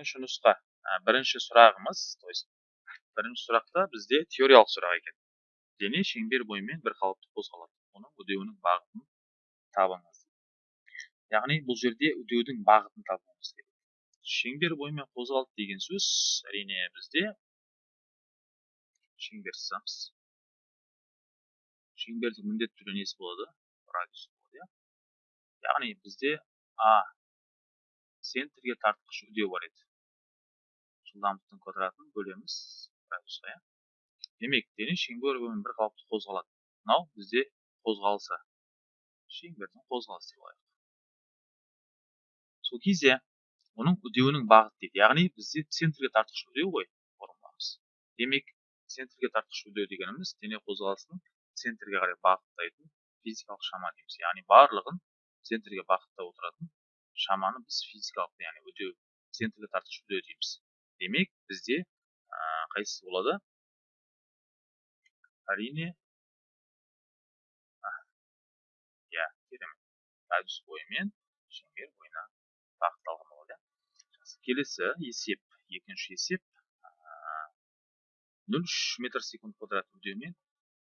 бірінші нұсқа бірінші сұрағымыз то есть бірінші сұрақта бізде теориялық сұрақ екен. Дене шеңбер бойымен бір қалыпты қозғалады. Оның үдеуінің бағытын табыңыз. Яғни бұл жерде үдеудің бағытын табуымыз керек. Шеңбер бойымен қозғалды деген сөз әрине бізде шеңбер сызамыз шеңбердің міндетті түрде несі болады? Радиус болады иә. Яғни бізде а центрге тартқыш үдеу бар еді. Жылдамдықтың квадратын бөлеміз радиусқа иә демек дене шеңбер бойымен бір қалыпты қозғалады мынау бізде қозғалысы шеңбердің қозғалысы деп алайық сол кезде оның үдеуінің бағыты дейді яғни бізде центрге тартқыш үдеу ғой формуламыз демек центрге тартқыш үдеу дегеніміз дене қозғалысының центрге қарай бағыттайтын физикалық шама дейміз яғни барлығын центрге бағыттап отыратын шаманы біз физикалық яғни үдеу центрге тартқыш үдеу дейміз демек бізде қайсысы болады? Әрине иә керемет. Радиус бойымен шеңбер бойына бағытталған болады. Келесі есеп екінші есеп нөл үш метр секунд квадрат үдеумен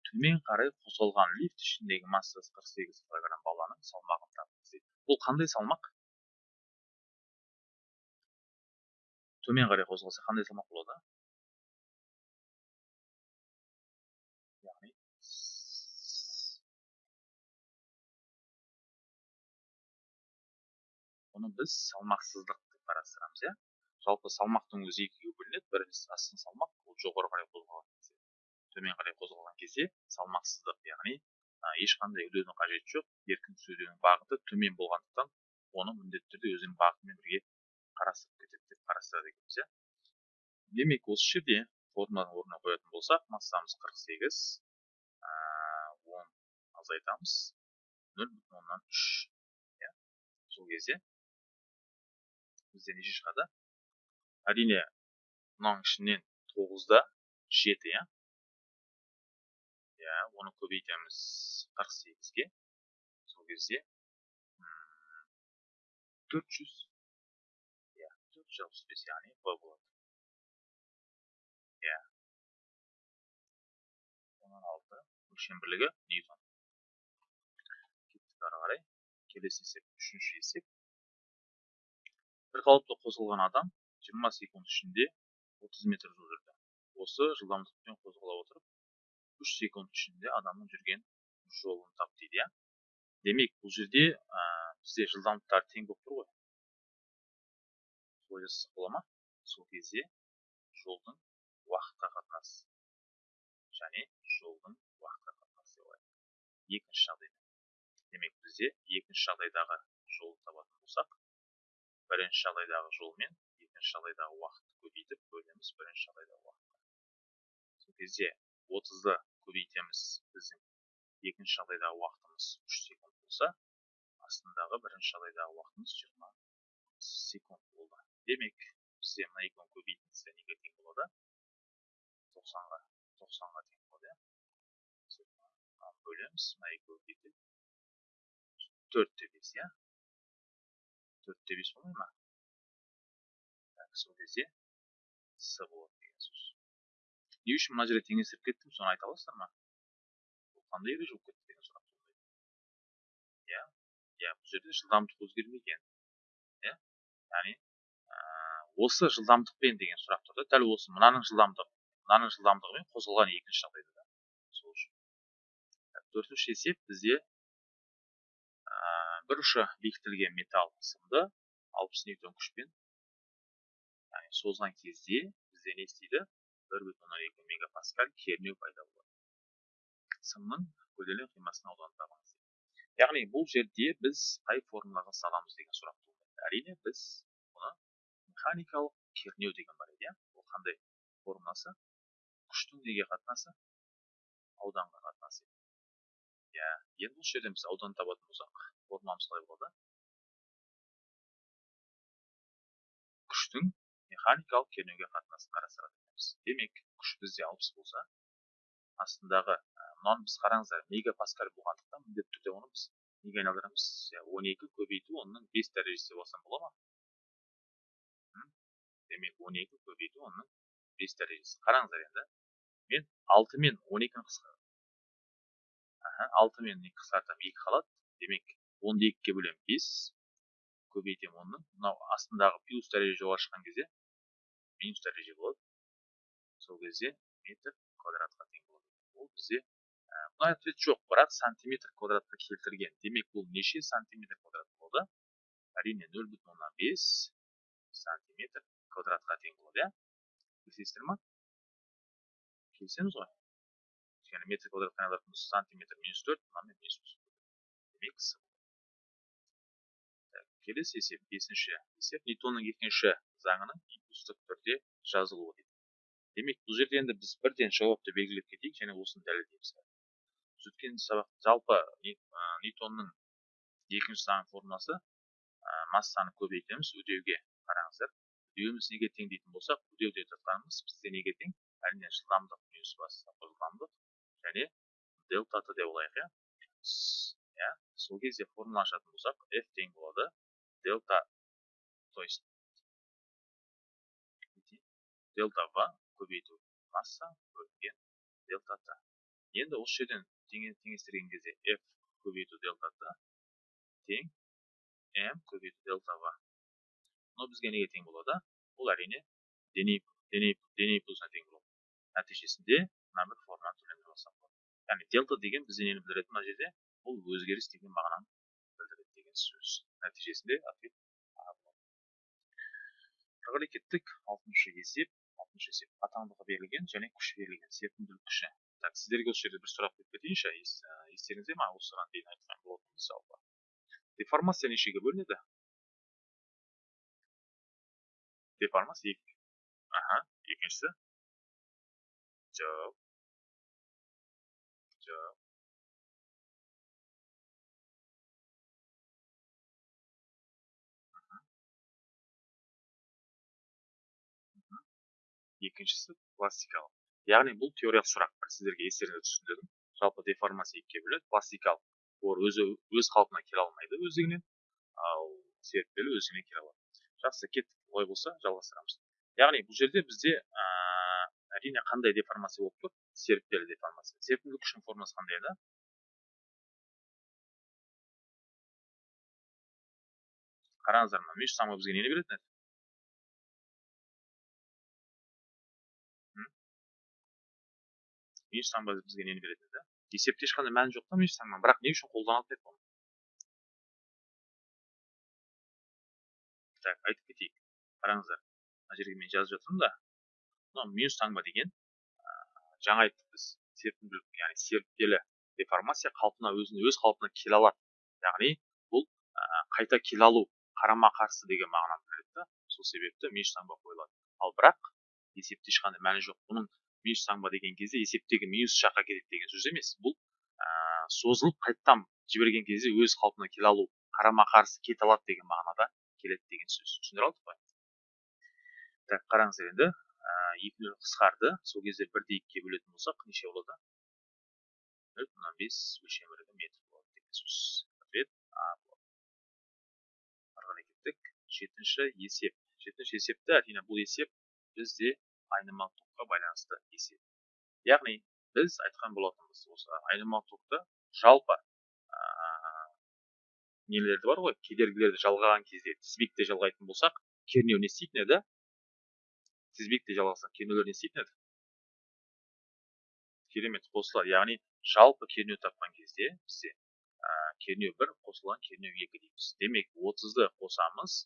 төмен қарай қозғалған лифт ішіндегі массасы қырық сегіз килограмм баланың салмағын тапыңыз дейді бұл қандай салмақ? Төмен қарай қозғалса қандай салмақ болады яғни біз салмақсыздық деп қарастырамыз иә жалпы салмақтың өзі екіге бөлінеді біріншісі астын салмақ ол жоғары қарай қозғалған кезде төмен қарай қозғалған кезде салмақсыздық яғни ешқандай үдеудің қажеті жоқ еркін үдеудің бағыты төмен болғандықтан оны міндетті түрде өзінің бағытымен бірге қарастырып кетеді деп қарастырады екенбіз иә демек осы жерде формуланы орнына қоятын болсақ массамыз қырық сегіз он азайтамыз. Нөл бүтін оннан үш иә сол кезде бізде неше шығады? Әрине мынаның ішінен тоғызда жеті иә. Иә оны көбейтеміз қырық сегізге. Сол кезде төрт жүз бес яғни б болады иә оннан алты өлшем бірлігі ньютон кеттік ары қарай келесі есеп үшінші есеп бір қалыпты қосылған адам жиырма секунд ішінде отыз метр жол жүрді осы жылдамдықпен қозғала отырып үш секунд ішінде адамның жүрген жолын тап дейді иә? Демек бұл жерде ә, бізде жылдамдықтар тең болып тұр ғой. Солай жасасақ бола ма? Сол кезде жолдың уақытқа қатынасы. Және жолдың уақытқа қатынасы деп екінші жағдайда демек бізде екінші жағдайдағы жолды табатын болсақ бірінші жағдайдағы жолмен екінші жағдайдағы уақытты көбейтіп бөлеміз бірінші жағдайдағы уақытқа. Сол кезде отызды көбейтеміз біздің екінші жағдайдағы уақытымыз үш секунд болса астындағы бірінші жағдайдағы уақытымыз жиырма секунд болды. Демек бізде мына екеуін көбейтіндісі неге тең болады. Тоқсанға тоқсанға тең болады иә. Бөлеміз. Мына екеуі кетеді төртте бес иә. Төртте бес болмай ма? Сол кезде с болады деген сөз. Не үшін мына жерде теңестіріп кеттім соны айта аласыздар ма? Қандай ереже болып кетті деген сұрақ туындайды. Иә иә бұл жерде жылдамдық өзгермеген яғни осы жылдамдықпен деген сұрақ тұрды. Дәл осы мынаның жылдамдығы мынаның жылдамдығымен қозғалған екінші жағдайда да сол үшін. Төртінші есеп бізде бір ұшы бекітілген металл сымды алпыс ньютон күшпен яғни созған кезде бізде не істейді? бір бүтін оннан екі мегапаскаль кернеу пайда болады. Сымның көлденең қимасының ауданын табыңыз яғни бұл жерде біз қай формулаға саламыз деген сұрақ туындайды. Әрине біз механикалық кернеу деген бар еді иә? Ол қандай формуласы күштің неге қатынасы? Ауданға қатынасы. Иә енді осы жерден біз аудан табатын болсақ формуламыз қалай болады. Күштің механикалық кернеуге қатынасын қарастырады екенбіз. Демек күш бізде алпыс болса астындағы мынаны біз қараңыздар мегапаскаль болғандықтан міндетті түрде оны біз неге айналдырамыз? Он екі көбейту онның бес дәрежесі алсам бола ма? Демек он екі көбейту онның бес дәрежесі қараңыздар енді мен алты мен он екіні қысқартамын алты мен екі қысқартамын екі қалады демек онды екіге бөлемін бес көбейтемін онның мынау астындағы плюс дәреже жоғары шыққан кезде минус дәреже болады сол кезде метр квадратқа тең болады ол бізде мына ответ жоқ бірақ сантиметр квадратқа келтірген демек бұл неше сантиметр квадрат болды әрине нөл бүтін оннан бес сантиметр квадратқа тең болады иә келісесіздер ма келісеміз ғой өйткені метр квадратқа айналатын сантиметр минус төрт мынамен минус демек келесі есеп бесінші есеп ньютонның екінші заңының импульстік түрде жазылуы дейді демек бұл жерде енді біз бірден жауапты белгілеп кетейік және осыны дәлелдейміз өткен сабақ жалпы ньютонның екінші заң формуласы массаны көбейтеміз үдеуге қараңыздар үдеуіміз неге тең дейтін болсақ үдеу деп жатқанымыз бізде неге тең әрине жылдамдық минус бастапқы жылдамдық және дельта т деп алайық иә иә сол кезде формула ашатын болсақ f тең болады дельта то есть дельта в көбейту масса бөлінген дельта т енді осы жерден теңестірген кезде f көбейту дельта т тең m көбейту дельта в мынау бізге неге тең болады ол әрине дене дене импульсына тең болады нәтижесінде мына бір форманы яғни дельта деген бізде нені білдіреді мына жерде бұл өзгеріс деген мағынаны білдіреді деген сөз нәтижесінде ответ ары кеттік алтыншы есеп алтыншы есеп қатаңдығы берілген және күші берілген серпімділік күші так сіздерге осы жерде бір сұрақ қойып кетейінші естеріңізде ма осыған дейін айтқан болатынбыз жалпы деформация нешеге бөлінеді деформация екі аха екіншісі пластикалық яғни бұл теориялық сұрақ сіздерге естеріңізге түсіндірдім жалпы деформация екіге бөлінеді пластикалық ол өзі өз қалпына келе алмайды өздігінен ал серіппелі өзіне келе алады жақсы кеттік олай болса жалғастырамыз. Яғни бұл жерде бізде әрине қандай деформация болып тұр? Серіппелі деформация. Серпімді күштің формасы қандай еді? Қараңыздар мына мүйіс таңба бізге нені беретін еді? Мүйіс таңба бізге нені беретін еді? Есепте ешқандай мәні жоқ та мүйіс таңба бірақ не үшін қолданылады деп так айтып кетейік қараңыздар мына жерге мен жазып жатырмын да мынау минус таңба деген жаңа айттық біз серпімділік яғни серіппелі деформация қалпына өзін өз қалпына келе алады яғни бұл қайта келе алу қарама қарсы деген мағынаны білдіреді да сол себепті минус таңба қойылады ал бірақ есепте ешқандай мәні жоқ бұның минус таңба деген кезде есептегі минус жаққа кетеді деген сөз емес бұл ә, созылып қайтадан жіберген кезде өз қалпына келе алу қарама қарсы кете алады деген мағынада келеді деген сөз түсіндіре алдық қой так қараңыздар енді екі нөл қысқарды сол кезде бірде екіге бөлетін болсақ неше болады? нөл бүтін бес өлшем бірлігі метр болады деген сөз. Ответ а болады. Ары қарай кеттік. Жетінші есеп. Жетінші есепті әрине бұл есеп бізде айнымалы токқа байланысты есеп. Яғни біз айтқан болатынбыз осы айнымалы токты жалпы нелерді бар ғой? Кедергілерді жалғаған кезде тізбекте жалғайтын болсақ кернеу не істейтін еді? Тізбекте жалғасқан кернеулер не істейтін еді? Керемет қосылады яғни жалпы кернеу тапқан кезде бізде ә, кернеу бір қосылған кернеу екі дейміз. Демек отызды қосамыз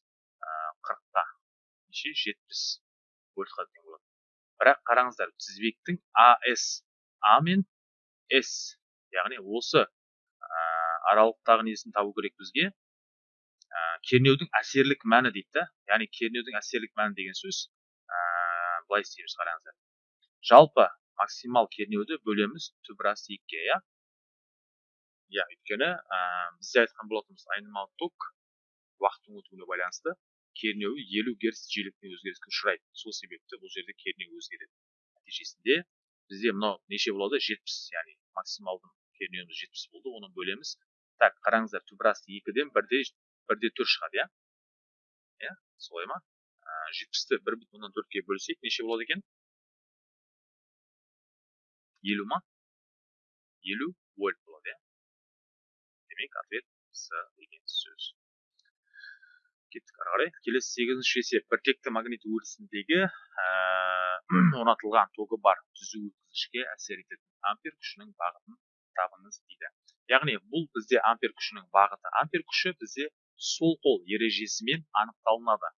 қырыққа. Неше? Жетпіс. Вольтқа тең болады. Бірақ қараңыздар тізбектің ас а мен с. Яғни осы ә, аралықтағы несін табу керек бізге? Ә, кернеудің әсерлік мәні дейді да. Яғни кернеудің әсерлік мәні деген сөз былай істейміз қараңыздар. Жалпы максимал кернеуді бөлеміз түбірасы екіге иә? Иә өйткені ә, бізде айтқан болатынбыз айнымалы ток уақыттың өтуіне байланысты кернеуі елу герц жиілікпен өзгеріске ұшырайды. Сол себепті бұл жерде кернеу өзгереді. Нәтижесінде бізде мынау неше болады? Жетпіс яғни максималды кернеуіміз жетпіс болды. Оны бөлеміз так қараңыздар түбірасы екіден бірде бірде төрт шығады иә иә солай ма? Жетпісті бір бүтін оннан төртке бөлсек неше болады екен елу ма? Елу вольт болады иә демек ответ с деген сөз. Кеттік ары қарай келесі сегізінші есеп. Біртекті магнит өрісіндегі орнатылған тогы бар түзу өткізгішке әсер ететін ампер күшінің бағытын табыңыз дейді. Яғни бұл бізде ампер күшінің бағыты. Ампер күші бізде сол қол ережесімен анықталынады.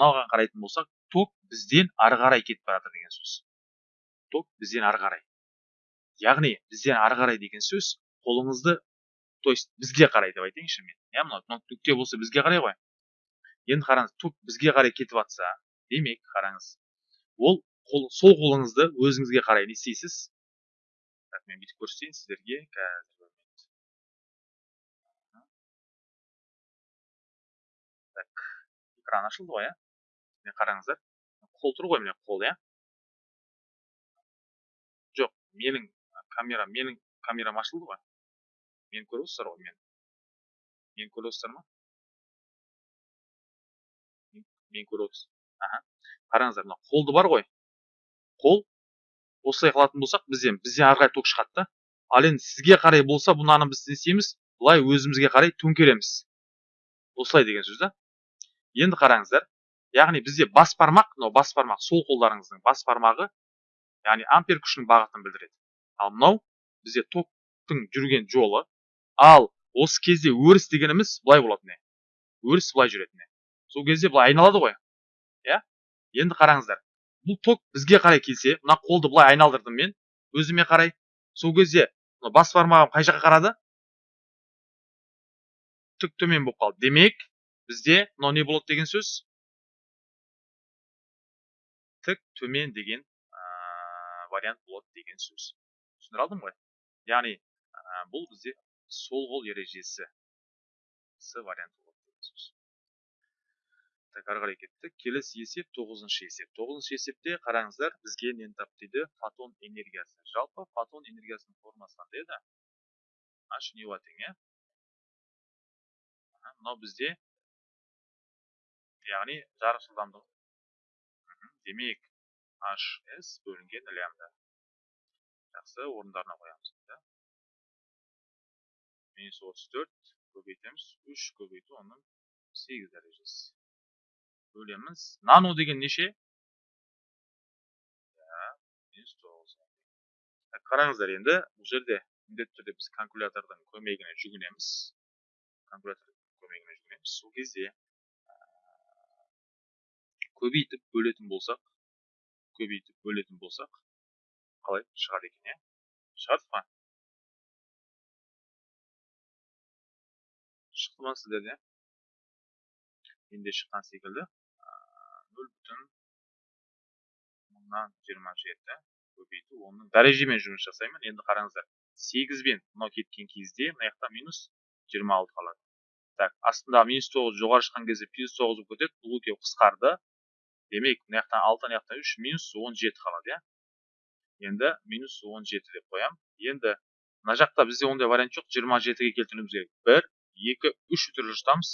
Мынаған қарайтын болсақ ток бізден ары қарай кетіп бара жатыр деген сөз. Ток бізден ары қарай. Яғни бізден ары қарай деген сөз қолыңызды то есть бізге қарай деп айтайыншы мен. Иә мынау нүкте болса бізге қарай ғой. Енді қараңыз ток бізге қарай кетіп жатса демек қараңыз ол қол, сол қолыңызды өзіңізге қарай не істейсіз? Так мен бүйтіп көрсетейін сіздерге. Қазір экран ашылды ғой иә? Міне қараңыздар. Қол тұр ғой міне қол иә? Жоқ менің камера менің камерам ашылды ғой. Мені көріп отырсыздар ғой мен мені көріп отырсыздар ма? Мен көріп отырсыз аха. Қараңыздар мына қолды бар ғой. Қол осылай қылатын болсақ бізден бізден ары қарай ток шығады да. Ал енді сізге қарай болса мынаны біз не істейміз былай өзімізге қарай төңкереміз. Осылай деген сөз да. Енді қараңыздар яғни бізде бас бармақ мынау бас бармақ сол қолдарыңыздың бас бармағы яғни ампер күшінің бағытын білдіреді. Ал мынау бізде токтың жүрген жолы. Ал осы кезде өріс дегеніміз былай болатын өріс былай жүретін сол кезде былай айналады ғой. Иә? Енді қараңыздар бұл ток бізге қарай келсе мына қолды былай айналдырдым мен өзіме қарай. Сол кезде бас бармағым қай жаққа қарады? Тік төмен болып қалды. Демек бізде мынау не болады деген сөз тік төмен деген вариант болады деген сөз. Түсіндіре алдым ғой? Яғни бұл бізде сол қол ережесі с варианты болады деген сөз. Так ары қарай кеттік. Келесі есеп тоғызыншы есеп. Тоғызыншы есепте қараңыздар бізге нені тап дейді? Фотон энергиясы. Жалпы фотон энергиясының формасы қандай еді? H тең иә мынау бізде яғни жарық жылдамдығы демек hs бөлінген лямбда. Жақсы орындарына қоямыз да минус отыз төрт көбейтеміз. Үш көбейту оның сегіз дәрежесі. Бөлеміз нано деген неше? Минус тоғыз. Қараңыздар енді бұл жерде міндетті түрде біз калькулятордың көмегіне жүгінеміз. Калькулятордың көмегіне жүгінеміз. Сол кезде көбейтіп бөлетін болсақ көбейтіп бөлетін болсақ қалай? шығады екен иә? Шығады ма? Шықты ма сіздерде? Менде шыққан секілді. Нөл бүтін мыңнан жиырма жеті көбейту. Оның дәрежемен жұмыс жасаймын. Енді қараңыздар сегізбен мынау кеткен кезде мына жақта минус жиырма алты қалады. Так астындағы минус тоғыз жоғары шыққан кезде плюс тоғыз болып кетеді. Бұл екеуі қысқарды. Демек мына жақтан алты мына жақтан үш минус он жеті қалады иә енді минус он жеті деп қоямын енді мына жақта бізде ондай вариант жоқ жиырма жетіге келтіруіміз керек бір екі үш түрі жұтамыз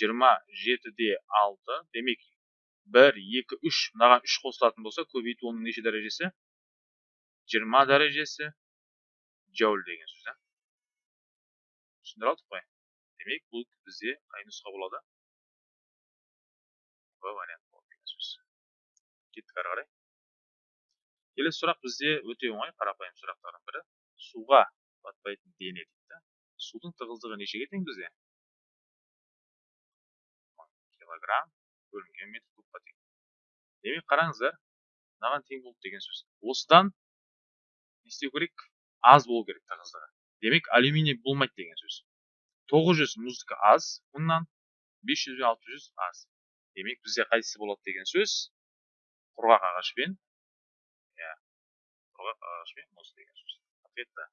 жиырма жетіде алты демек бір екі үш мынаған үш қосылатын болса көбейту оның неше дәрежесі жиырма дәрежесі джоуль деген сөз иә түсіндіре алдық қой демек бұл бізде қай нұсқа болады в вариант кеттік ары қарай келесі сұрақ бізде өте оңай қарапайым сұрақтардың бірі суға батпайтын дене дейді судың тығыздығы нешеге тең бізде килограмм бөлінген метр кубқа тең демек қараңыздар мынаған тең болды деген сөз осыдан не істеу керек аз болу керек тығыздығы демек алюминий болмайды деген сөз 900 мұздікі аз мыңнан 500 бен 600 аз демек бізде қайсысы болады деген сөз құрғақ ағашпен иә құрғақ ағашпен мұз деген сөз ответ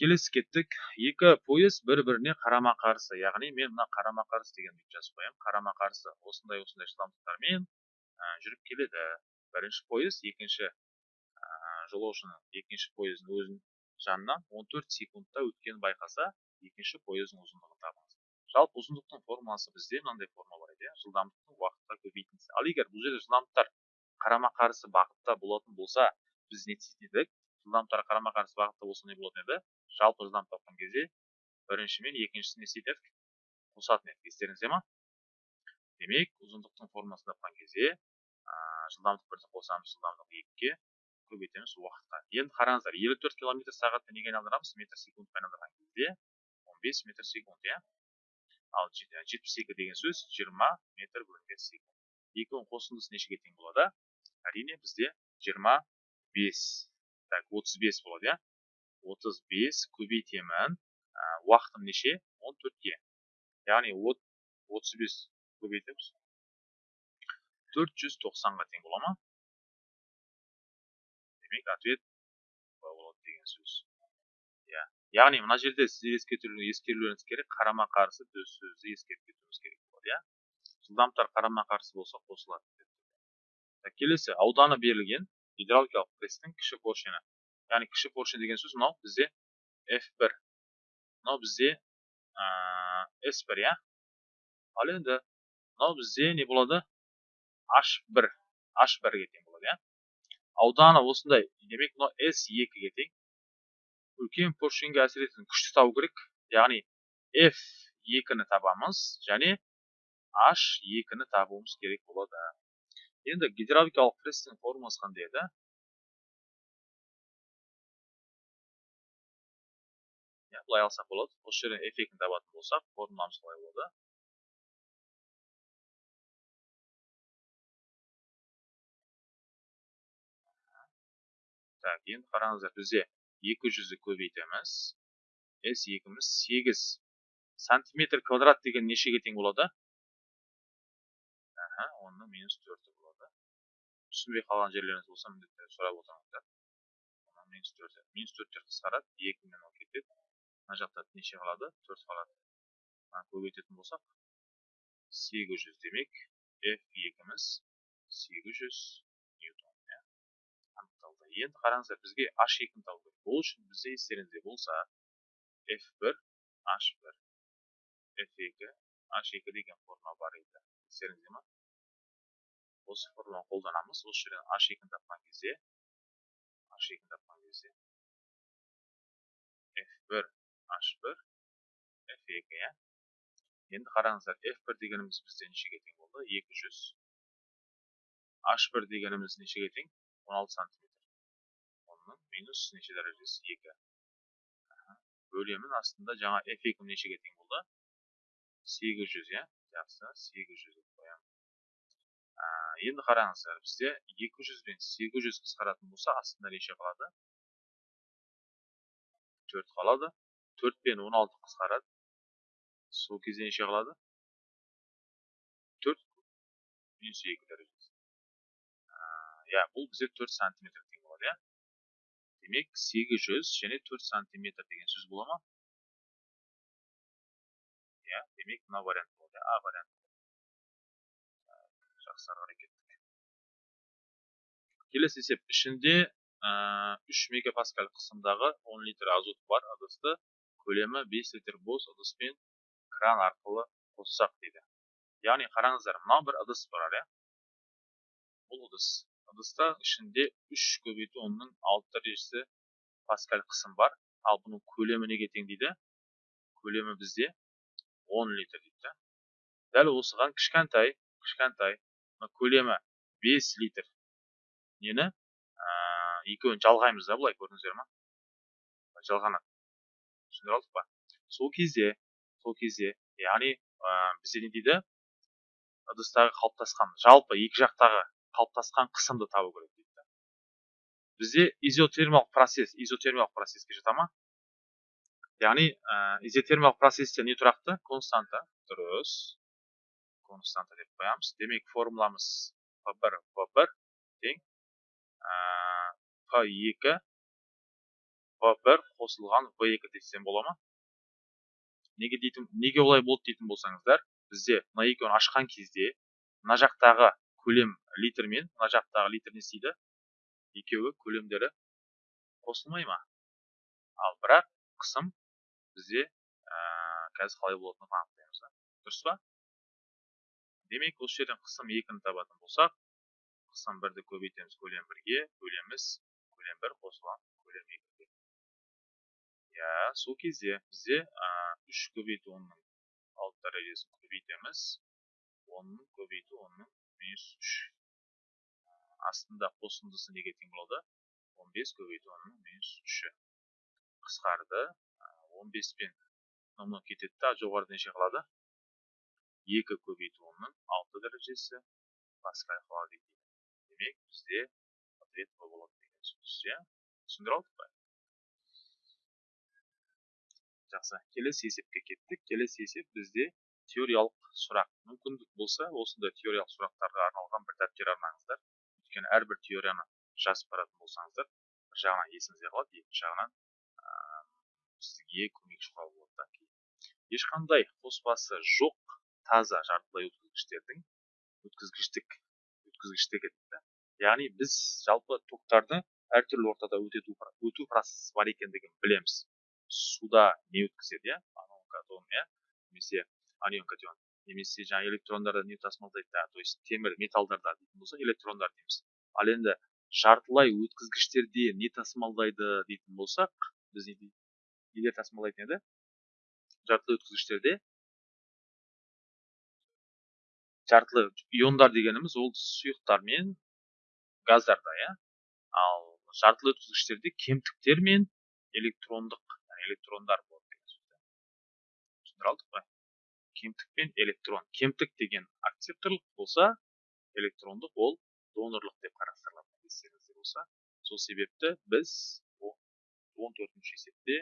келесі кеттік екі пойыз бір біріне қарама қарсы яғни мен мына қарама қарсы деген жазып қоямын қарама қарсы осындай осындай жылдамдықтармен жүріп келеді бірінші пойыз екінші жолаушының екінші пойыздың өзінің жанынан 14 секундта өткенін байқаса екінші пойыздың ұзындығын табыңыз жалпы ұзындықтың формуласы бізде мынандай формула бар еді иә. жылдамдықтың уақытқа көбейтіндісі ал егер бұл жерде жылдамдықтар қарама қарсы бағытта болатын болса біз не істейтін едік жылдамдықтар қарама қарсы бағытта болса не болатын еді? Жалпы жылдамдық тапқан кезде бірінші мен екіншісін не істейтін едік қосатын едік. Естеріңізде ма? Демек ұзындықтың формуласын тапқан кезде жылдамдық бірді қосамыз жылдамдық екіге көбейтеміз уақытқа. Енді қараңыздар елу төрт километр сағатты неге айналдырамыз? Метр секундқа айналдырған кезде он бес метр секунд иә. Ал жетпіс екі деген сөз жиырма метр бөлінген секунд. Екеуінің қосындысы нешеге тең болады? Әрине бізде жиырма бес. Так отыз бес болады иә? Отыз бес көбейтемін. Уақытым неше? Он төртке. Яғни отыз бес көбейтеміз. Төрт жүз тоқсанға тең бола ма? Демек ответ болады деген сөз. Яғни мына жерде сіздер ескерулеріңіз керек қарама қарсы сөзді ескеріп кетуіміз керек болады иә жылдамдықтар қарама қарсы болса қосылады келесі ауданы берілген гидравликалық пресстің кіші поршені яғни кіші поршень деген сөз мынау бізде f1 мынау бізде s1 иә ал енді мынау бізде не болады h1 h1 ге тең болады иә ауданы осындай демек мынау с екіге тең үлкен поршеньге әсер ететін күшті табу керек. Яғни f екіні табамыз және h екіні табуымыз керек болады. Енді гидравликалық пресстің формуласы қандай еді? Былай алсақ болады. Осы жерден f екіні табатын болсақ формуламыз қалай болады? Так енді қараңыздар бізде екі жүзді көбейтеміз. С екіміз сегіз. Сантиметр квадрат деген нешеге тең болады? Аха онның минус төрті болады. Түсінбей қалған жерлеріңіз болса міндетті сұрап отырыңыздар. Минус төрті. Минус төрттер қысқарады екі мен ол кетеді мына жақта неше қалады? Төрт қалады. Көбейтетін болсақ сегіз жүз демек f екіміз сегіз жүз. Енді қараңыздар бізге h екіні табу керек бұл үшін бізде естеріңізде болса f1 h1 f2 h2 деген формула бар еді естеріңізде ма осы формуланы қолданамыз осы жерден h екіні тапқан кезде h екіні тапқан кезде f1 h1 f2 иә енді қараңыздар f1 дегеніміз бізде нешеге тең болды 200 h1 дегеніміз нешеге тең 16 сантиметр минус неше дәрежесі екі бөлемін астында жаңа f екі нешеге тең болды сегіз жүз иә жақсы сегіз жүз деп қоямын енді қараңыздар бізде екі жүз бен сегіз жүз қысқаратын болса астында неше қалады төрт қалады төрт пен он алты қысқарады сол кезде неше қалады төрт минус екі дәрежесі иә бұл бізде төрт сантиметр тең болады демек 800 және 4 сантиметр деген сөз бола ма? Иә демек мына вариант болады а вариант жақсы ары қарай кеттік. Келесі есеп. Ішінде 3 мегапаскаль қысымдағы 10 литр азот бар ыдысты көлемі 5 литр бос ыдыспен кран арқылы қоссақ дейді. Яғни қараңыздар мынау бір ыдыс бар иә бұл ыдыс. Ыдыста ішінде үш көбейту онның алты дәрежесі паскаль қысым бар ал бұның көлемі неге тең дейді көлемі бізде 10 литр дейді дәл осыған кішкентай кішкентай көлемі 5 литр нені ә, екеуін жалғаймыз да былай көрдіңіздер ма жалғанады түсіндіре алдық па сол кезде сол кезде яғни ә, бізде не дейді ыдыстағы қалыптасқан жалпы екі жақтағы қалыптасқан қысымды табу керек дейді бізде изотермиялық процесс изотермиялық процесске жата ма? Яғни ә, изотермиялық процессте не тұрақты? Константа. Дұрыс. Константа деп қоямыз. Демек формуламыз p1 p1 тең. P2 p1 қосылған v2 десем бола ма? Неге дейтін неге олай болды дейтін болсаңыздар бізде мына екеуін ашқан кезде мына жақтағы көлем литрмен мына жақтағы литр не істейді? Екеуі көлемдері қосылмай ма? Ал бірақ қысым бізде ә, қазір қалай болатынын анықтаймыз дұрыс па? Демек осы жерден қысым екіні табатын болсақ қысым бірді көбейтеміз көлем бірге бөлеміз көлем бір қосылған көлем екіге. Иә сол кезде бізде үш көбейту онның алты дәрежесін көбейтеміз. Онның көбейту онның минус үш астында қосындысы неге тең болады он бес көбейту онның минус үші қысқарды он бес пен мынау кетеді да жоғарыда неше қалады екі көбейту онның алты дәрежесі паскаль қалады екен демек бізде ответ б болады деген сөз иә түсіндіре алдық па жақсы келесі есепке кеттік келесі есеп бізде теориялық сұрақ мүмкіндік болса осындай теориялық сұрақтарға арналған бір дәптер арнаңыздар. Өйткені әрбір теорияны жазып баратын болсаңыздар бір жағынан есіңізде қалады екінші жағынан сізге көмекші құрал болады да. Ешқандай қоспасы жоқ таза жартылай өткізгіштердің өткізгіштік өткізгіштігі дейді. Яғни біз жалпы токтарды әртүрлі ортада өтету, өту процесі бар екендігін білеміз. Суда не өткізеді иә? Анион катион иә немесе анион немесе жаңағы электрондарды не тасымалдайды то есть темір металлдарда дейтін болса электрондар дейміз. Ал енді жартылай өткізгіштерде не тасымалдайды дейтін болсақ біз не нелер тасымалдайтын еді жартылай өткізгіштерде жартылай иондар дегеніміз ол сұйықтар мен газдарда иә? Ал жартылай өткізгіштерде кемтіктер мен электрондық электрондар болады деген түсіндіре алдық қой. Кемтік пен электрон. Кемтік деген акцепторлық болса электрондық ол донорлық деп қарастырылады. Естеріңізде болса сол себепті біз он төртінші есепте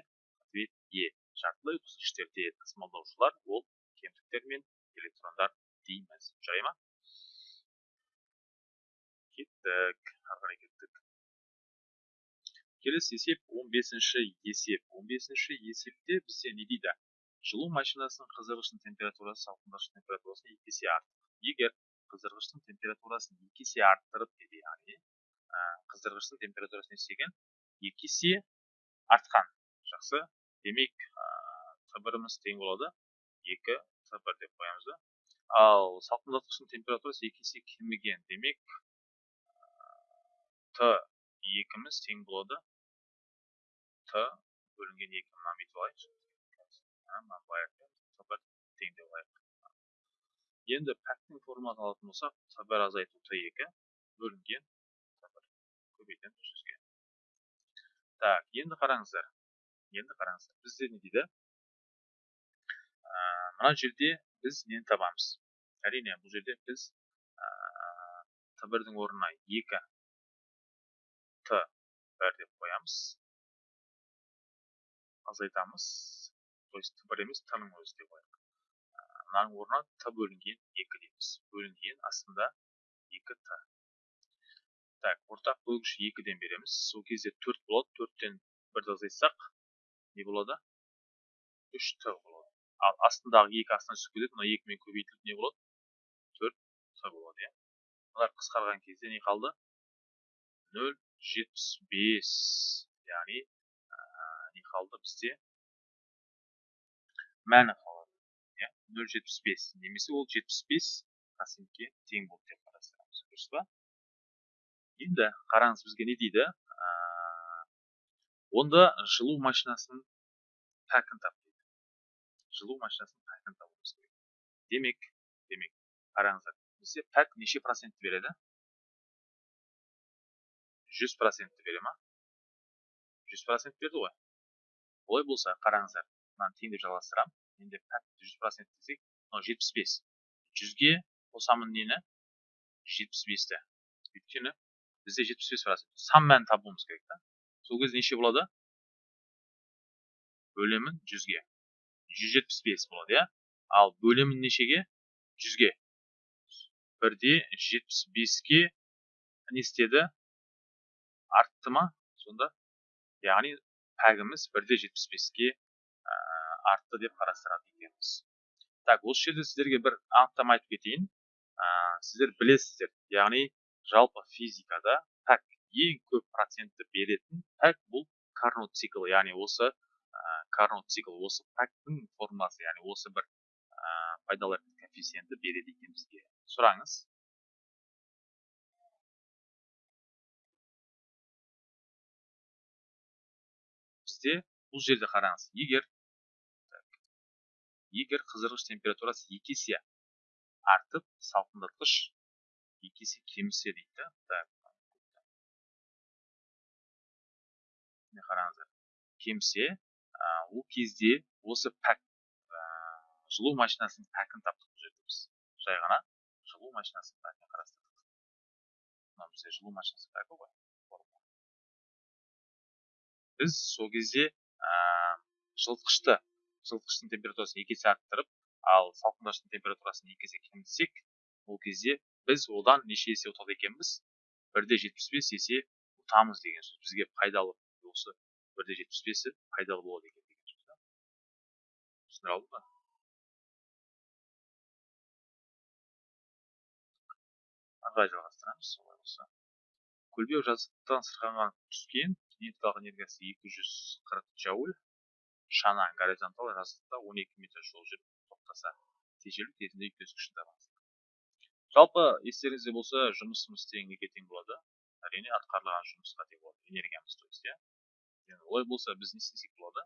ответ е жартылай өткізгіштерде тасымалдаушылар ол кемтіктер мен электрондар дейміз. Жарай ма? Кеттік ары қарай кеттік. Келесі есеп 15-ші есеп. 15-ші есепте бізде не дейді? Жылу машинасының қыздырғыштың температурасы салқындатқыш температурасынан екі есе артық. Егер қыздырғыштың температурасын екі есе арттырып яғни қыздырғыштың температурасы не істеген екі есе артқан. Жақсы. Демек т біріміз тең болады. Екі бір деп қоямыз да. Ал салқындатқыштың температурасы екі есе кеміген. Демек т екіміз тең болады. Т бөлінген екі мынаны бүйтіп алайықшы т тең деп алайық енді пәктің формуласын алатын болсақ т бір азайту т екі бөлінген т бір көбейтеміз жүзге так енді қараңыздар енді қараңыздар бізде не дейді мына жерде біз нені табамыз әрине бұл жерде біз т бірдің орнына екі т бір деп қоямыз азайтамыз то есть бір емес т ның өзі деп қояйық мынаның орнына т бөлінген екі дейміз бөлінген астында екі т так ортақ бөлгіш екіден береміз сол кезде төрт болады төрттен бірді азайтсақ не болады үш т болады ал астындағы екі астына түсіп кетеді мына екімен көбейтіліп не болады төрт т болады иә мыналар қысқарған кезде не қалды нөл жетпіс бес яғни не қалды бізде мәні қалады. Иә нөл жетпіс бес. Немесе ол жетпіс бес процентке тең болды деп қарастырамыз. Дұрыс па? Енді қараңыз бізге не дейді? Онда жылу машинасының пәкін тап дейді. Жылу машинасының пәкін табуымыз керек. Демек демек қараңыздар бізде пәк неше процентті береді? Жүз процентті бере ма? Жүз процент берді ғой. Олай болса қараңыздар мынаны теңдеп жалғастырамын енді пәк жүз процент десек мынау жетпіс бес жүзге қосамын нені жетпіс бесті өйткені бізде жетпіс бес процент сан мәнін табуымыз керек та сол кезде неше болады бөлемін жүзге жүз жетпіс бес болады иә ал бөлемін нешеге жүзге бірде жетпіс беске не істеді артты ма сонда яғни пәгіміз бірде жетпіс беске артты деп қарастырады екенбіз. Так осы жерде сіздерге бір анықтама айтып кетейін. Сіздер білесіздер яғни жалпы физикада пәк ең көп процентті беретін пәк бұл карнот циклы яғни осы карнот цикл осы пәктің формуласы яғни осы бір пайдалы коэффициентті береді екен бізге. Сұраңыз. Бізде бұл жерде қараңыз. Егер егер қыздырғыш температурасы екі есе артып салқындатқыш екі есе кемісе дейді да? Қараңыздар. Кемсе ол кезде осы пәк жылу машинасының пәкін таптық бұл жерде біз жай ғана жылу машинасының пәкін қарастырдық. Мынау бізде жылу машинасының пәкі ғой. Біз сол кезде жылытқышты жылытқыштың температурасын екі есе арттырып ал салқындатқыштың температурасын екі есе кемітсек ол кезде біз одан неше есе ұтады екенбіз. бір де жетпіс бес есе ұтамыз деген сөз. бізге пайдалы осы бір де жетпіс бесі пайдалы болады екен деген сөз да. түсіндіре алдым ба? Ары қарай жалғастырамыз солай болса. Көлбеу жазықтықтан сырғанаған түскен кинетикалық энергиясы екі жүз қырық джоуль шана горизонтал жазықтықта он екі метр жол жүріп тоқтаса тежелу кезінде үйкес күшін табыңыз жалпы естеріңізде болса жұмысымыз тең неге тең болады әрине атқарылған жұмысқа тең болады энергиямыз то есть иә олай болса біз не істесек болады?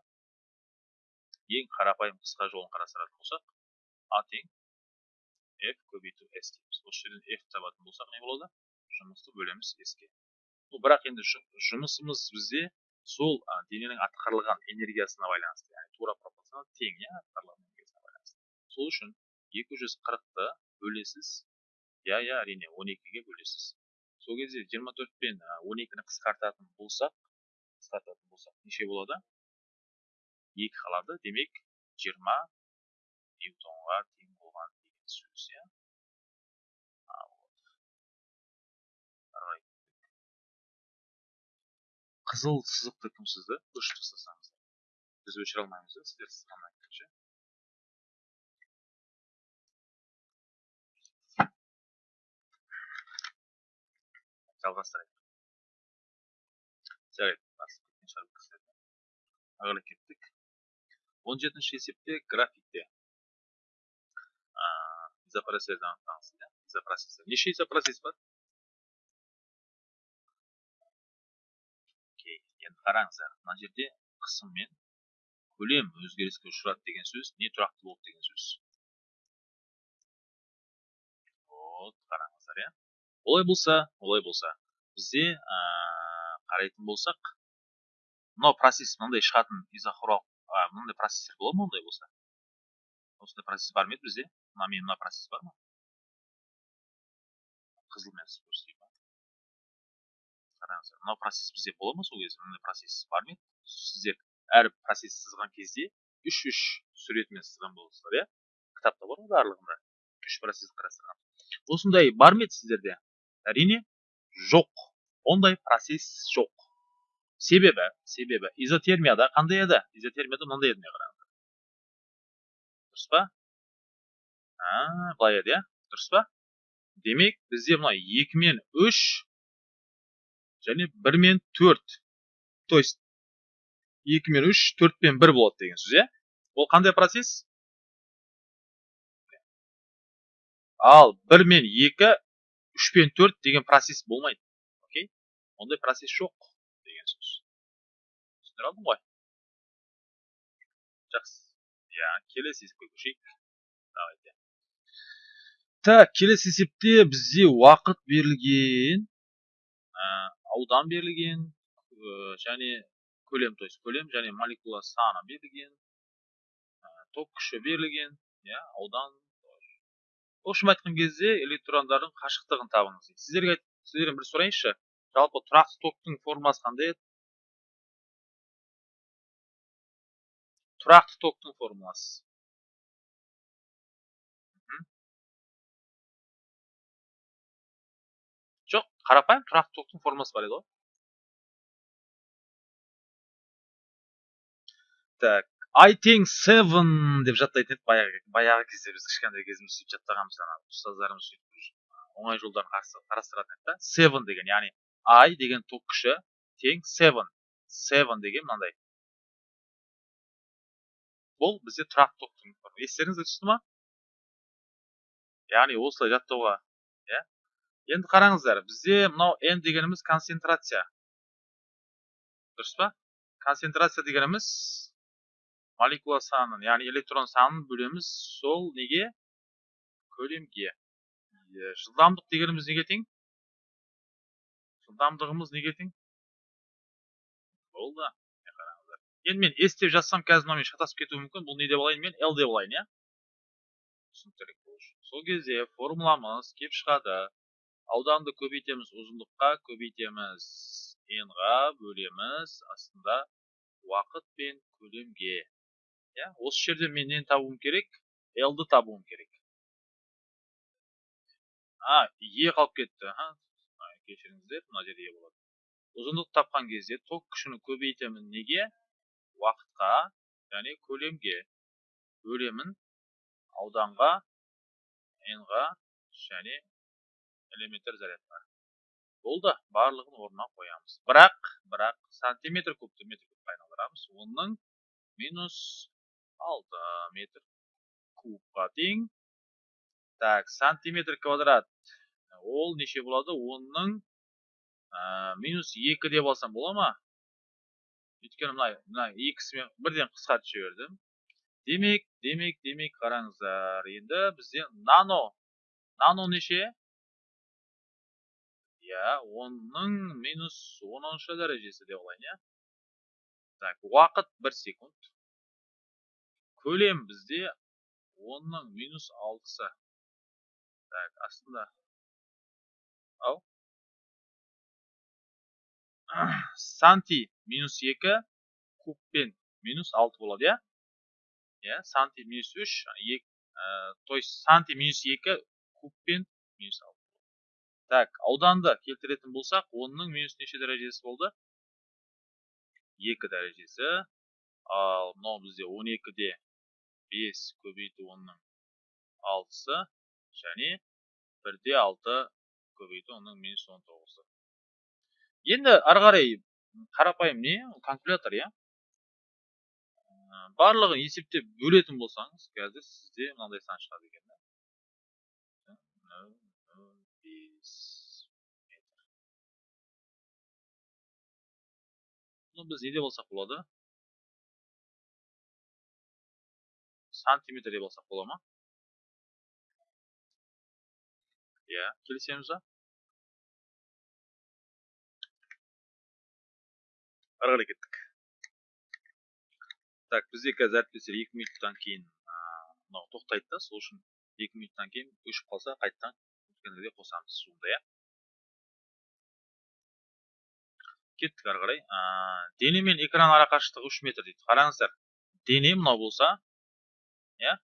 Ең қарапайым қысқа жолын қарастыратын болсақ а тең f көбейту s дейміз. Осы жерден f табатын болсақ не болады? Жұмысты бөлеміз s-ке бірақ енді жұмысымыз бізде сол дененің атқарылған энергиясына байланысты яғни тура пропорционал тең иә атқарылған энергиясына байланысты. Сол үшін екі жүз қырықты бөлесіз. Иә иә әрине он екіге бөлесіз. Сол кезде жиырма төрт пен он екіні қысқартатын болсақ қысқартатын болсақ неше болады? Екі қалады. Демек жиырма ньютонға қызыл сызықты кім сызды өшіріп тастасаңыздар біз өшіре алмаймыз да? Сіздер сызғаннан кейін жалғастырайық. Жарайды ары кеттік. Он жетінші есепте графикте. Изопроцессорды анықтаңыз изопроцессор неше изопроцесс бар? Енді қараңыздар мына жерде қысым мен көлем өзгеріске ұшырады деген сөз не тұрақты болды деген сөз. Вот қараңыздар иә. Олай болса олай болса. Бізде қарайтын болсақ мынау процесс мынандай шығатын изохоралық мынандай процесстер болады ма ондай болса? Осындай процесс бар ма еді бізде? Мына мен мына процесс бар ма? Қызылмен қараңыздар мынау процесс бізде бола ма сол кезде? Мындай процесс бар ма сіздер әр процесс сызған кезде үш үш суретімен сызған боласыздар иә? Кітапта бар ғой барлығында. Үш процесс қарастырған. Осындай бар ма еді сіздерде? Әрине жоқ. Ондай процесс жоқ. Себебі себебі изотермияда қандай еді? Изотермияда мынандай еді қараңыздар дұрыс па? Былай еді иә? Дұрыс па? Демек бізде мына екі мен үш және бір мен төрт. То есть екі мен үш төрт пен бір болады деген сөз иә? Ол қандай процесс? Ал бір мен екі үш пен төрт деген процесс болмайды окей? Ондай процесс жоқ сөз түсіндіре алдым ғой. Жақсы. Иә келесі есепке давайте так келесі есепте бізде уақыт берілген. Аудан берілген және көлем то есть көлем және молекула саны берілген ток күші берілген иә аудан в общем айтқан кезде электрондардың қашықтығын табыңыз сіздерге сіздерден бір сұрайыншы. Жалпы тұрақты токтың формасы қандай еді? Тұрақты токтың формуласы. Қарапайым тұрақты токтың формуласы бар еді ғой. Так i тең seven деп жаттайтын едік. Баяғы баяғы кезде біз кішкентай кезімізде сөйтіп жаттағанбыз ана ұстаздарымыз сөйтіп оңай жолдарын қарастыратын еді да seven деген яғни i деген ток күші тең seven. Seven деген мынандай. Бұл бізде тұрақты токтың формуласы естеріңізге түсті ма? Яғни осылай жаттауға иә? Енді қараңыздар бізде мынау n дегеніміз концентрация дұрыс па концентрация дегеніміз молекула санын яғни электрон санын бөлеміз сол неге көлемге жылдамдық дегеніміз неге тең жылдамдығымыз неге тең болды қараңыздар енді мен s деп жазсам қазір мынамен шатасып кетуі мүмкін бұл не деп алайын мен l деп алайын иә түсініктірек болу үшін сол кезде формуламыз келіп шығады ауданды көбейтеміз ұзындыққа көбейтеміз. N-ға бөлеміз астында уақыт пен көлемге. Иә осы жерде мен нені табуым керек l-ды табуым керек. А е қалып кетті. Кешіріңіздер мына жерде е болады. Ұзындық тапқан кезде ток күшін көбейтемін. Неге? Уақытқа және көлемге. Бөлемін ауданға n-ға және элементтер зарядқа болды барлығын орнына қоямыз. Бірақ бірақ сантиметр кубты метр кубқа айналдырамыз. Оның минус алты метр кубқа тең. Так сантиметр квадрат. Ол неше болады? Оның минус екі деп алсам бола ма? Өйткені мына мына екісімен бірден қысқартып жібердім демек демек демек қараңыздар. Енді бізде нано. Нано неше? Иә оның минус оныншы дәрежесі деп алайын иә так уақыт бір секунд. Көлем бізде онның минус алтысы так астында. Ау санти минус екі кубпен минус алты болады иә иә санти минус үш екі то есть санти минус екі кубпен минус алты. Так ауданды келтіретін болсақ онның минус неше дәрежесі болды? Екі дәрежесі. Ал мынау бізде он екіде бес көбейту онның алтысы. Және бірде алты көбейту оның минус он тоғызы. Енді ары қарай қарапайым не? Калькулятор иә? Барлығын есептеп бөлетін болсаңыз қазір сізде мынандай сан шығады екен біз не деп алсақ болады сантиметр деп алсақ бола ма иә келісеміз ба ары қарай кеттік так бізде қазір әріптестер екі минуттан кейін мынау тоқтайды да сол үшін екі минуттан кейін өшіп қалса қайтадан өткенде қосамыз суында иә кеттік ары қарай. Дене мен экран арақашықтығы үш метр дейді. Қараңыздар дене мынау болса иә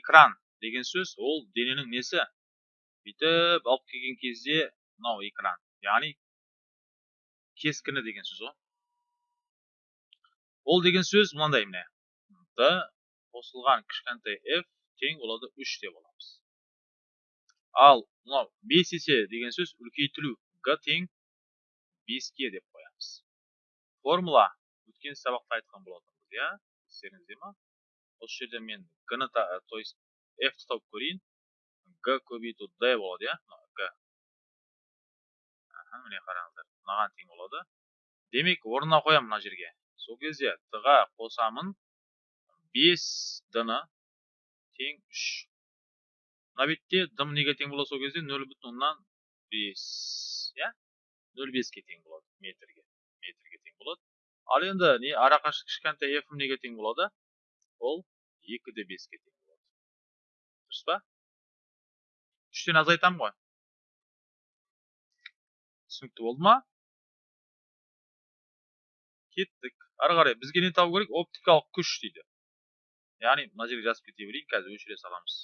экран деген сөз ол дененің несі? Бүйтіп алып келген кезде мынау экран яғни кескіні деген сөз ғой ол деген сөз мынандай міне. Д қосылған кішкентай f тең болады үш деп аламыз ал мынау бес есе деген сөз үлкейтілу г тең беске деп қоямыз. Формула өткен сабақта айтқан болатынбыз иә? Естеріңізде ма? Осы жерде мен г ны то есть ті тауып көрейін. Г көбейту д болады иә? Г. Міне қараңыздар мынаған тең болады. Демек орнына қоямын мына жерге. Сол кезде д ға қосамын. Бес д ны тең үш. Мына бетте д неге тең болады сол кезде нөл бүтін оннан бес иә? Нөл беске тең болады метрге метрге тең болады ал енді не арақашық кішкентай f неге тең болады ол екі де беске тең болады дұрыс па? Үштен азайтамын ғой. Түсінікті болды ма? Кеттік. Ары қарай бізге не табу керек? Оптикалық күш дейді. Яғни мына жерге жазып кете берейін қазір өшіре саламыз.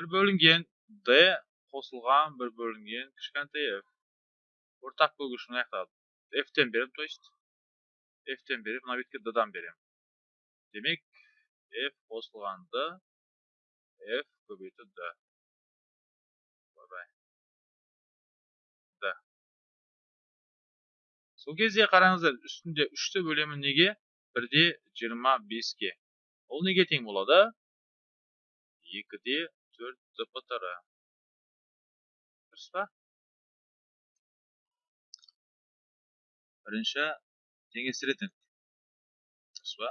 Бір бөлінген d қосылған бір бөлінген кішкентай f ортақ бөлгіш мына жақта f-тен беремін то есть f-тен беремін мына бетке d-дан беремін. Демек f қосылған d f көбейту d сол кезде қараңыздар үстінде үшті бөлемін неге? Бірде жиырма беске. Ол неге тең болады? Екіде төрт дптр дұрыс па бірінші теңестіретін дұрыс па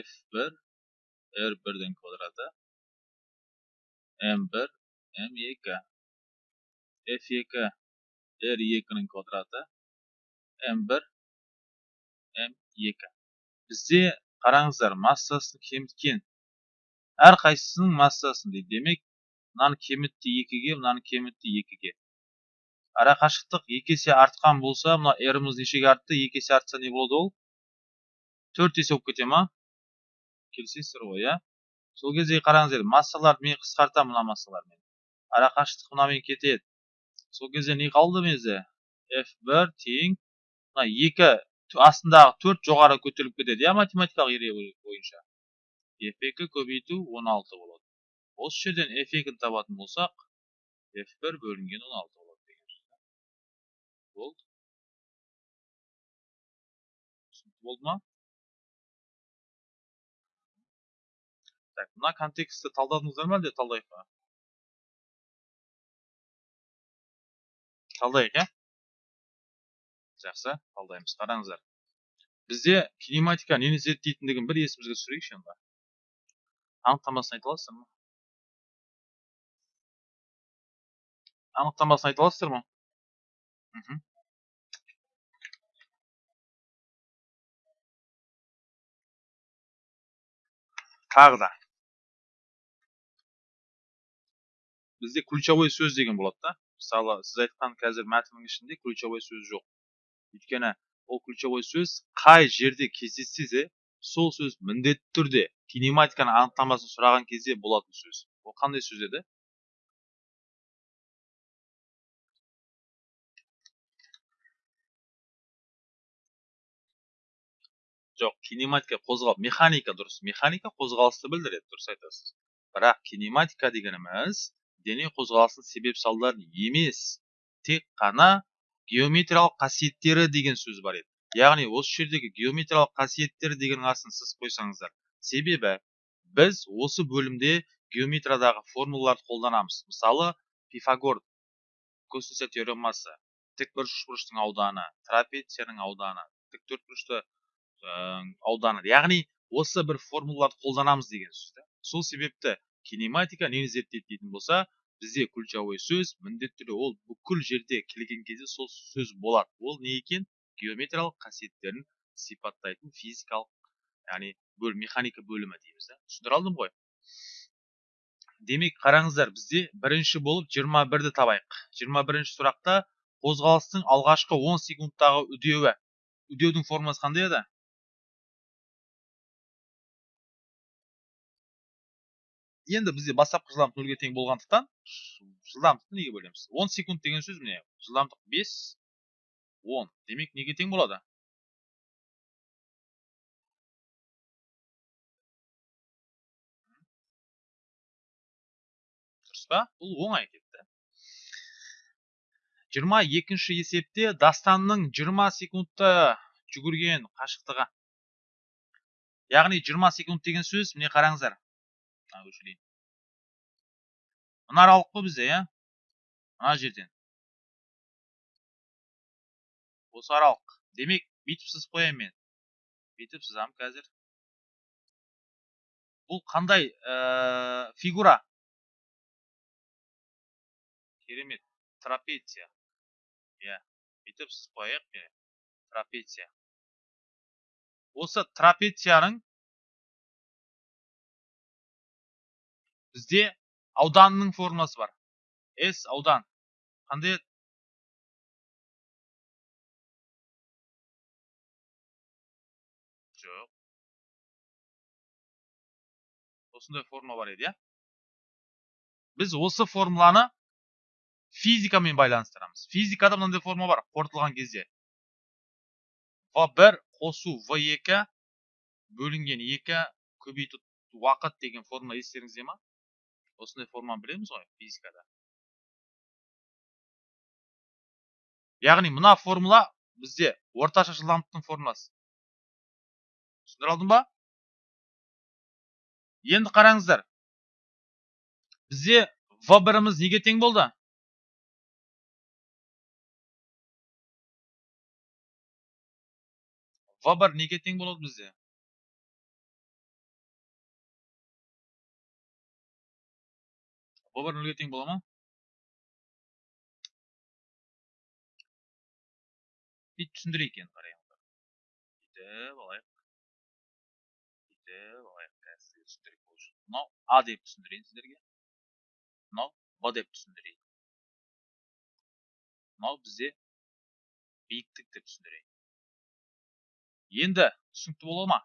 f бір r бірдің квадраты m бір m екі f екі r екінің квадраты m1 m2 бізде қараңыздар массасын кеміткен әрқайсысының массасын дейді демек мынаны кемітті екіге мынаны кемітті екіге. Арақашықтық екі есе артқан болса мына ріміз нешеге артты? Екі есе артса не болады ол? Төрт есе болып кете ма? Келісесіздер ғой иә? Сол кезде қараңыздар массаларды мен қысқартамын мына массалармен арақашықтық мынамен кетеді. Сол кезде не қалды менде f1 тең мына екі астындағы төрт жоғары көтеріліп кетеді иә математикалық ереже бойынша? F2 көбейту 16 болады. Осы жерден f2-ні табатын болсақ f1 бөлінген 16 болады деген сөз болды. Түсінікті болды ма? Так мына контекстті талдадыңыздар ма әлде талдайық па? Талдайық иә? Жақсы талдаймыз. Қараңыздар. Бізде кинематика нені зерттейтіндігін бір есімізге түсірейікші енді анықтамасын айта аласыздар ма анықтамасын айта аласыздар ма тағы да. Бізде ключевой сөз деген болады да. Мысалы сіз айтқан қазір мәтіннің ішінде ключевой сөз жоқ. Өйткені ол ключевой сөз қай жерде кездессе де сол сөз міндетті түрде кинематиканың анықтамасын сұраған кезде болатын сөз. Ол қандай сөз еді? Жоқ кинематика қозғал механика дұрыс. Механика қозғалысты білдіреді дұрыс айтасыз. Бірақ кинематика дегеніміз дене қозғалысының себеп салдарын емес тек қана геометриялық қасиеттері деген сөз бар еді. Яғни осы жердегі геометриялық қасиеттер деген астын сіз қойсаңыздар себебі біз осы бөлімде геометриядағы формулаларды қолданамыз. Мысалы пифагор косинуса теоремасы тікбұрыш бұрыштың ауданы трапецияның ауданы тіктөртбұрышты ауданы. Яғни осы бір формулаларды қолданамыз деген сөз сол себепті кинематика нені зерттейді дейтін болса бізде ключевой сөз міндетті түрде ол бүкіл жерде келген кезде сол сөз болады. Ол не екен? Геометриялық қасиеттерін сипаттайтын физикалық яғни бөл механика бөлімі дейміз да. Түсіндіре алдым ғой. Демек қараңыздар бізде бірінші болып 21-ді табайық. 21 сұрақта қозғалыстың алғашқы 10 секундтағы үдеуі. Үдеудің формасы қандай еді? Енді бізде бастапқы жылдамдық нөлге тең болғандықтан жылдамдықты неге бөлеміз? 10 секунд деген сөз міне жылдамдық 5 10 демек неге тең болады? Дұрыс па? Бұл оңай кетті 22 есепте дастанның 20 секундта жүгірген қашықтығы. Яғни 20 секунд деген сөз міне қараңыздар. Өшірейін мына аралық қой бізде иә? Мына жерден. Осы аралық демек бүйтіп сызып қояйын мен. Бүйтіп сызамын қазір. Бұл қандай ә, фигура? Керемет. Трапеция. Иә. Бүйтіп сызып қояйық трапеция. Осы трапецияның бізде ауданның формуласы бар. С аудан. Қандай осындай формула бар еді иә біз осы формуланы физикамен байланыстырамыз физикада мынандай формула бар қорытылған кезде в бір қосу в екі бөлінген екі көбейту уақыт деген формула естеріңізде ма осындай форманы білеміз ғой физикада яғни мына формула бізде орташа жылдамдықтың формуласы түсіндіре алдым ба енді қараңыздар. Бізде в біріміз неге тең болды? В бір неге тең болады бізде? В бір нөлге тең бола ма? Бүйтіп түсіндірейік енді қараңыздар бүйтіп алайық қазір сіздерге түсіндірейік бұл үшін мынау а деп түсіндірейін сіздерге мынау б деп түсіндірейін мынау бізде биіктік деп түсіндірейін енді түсінікті бола ма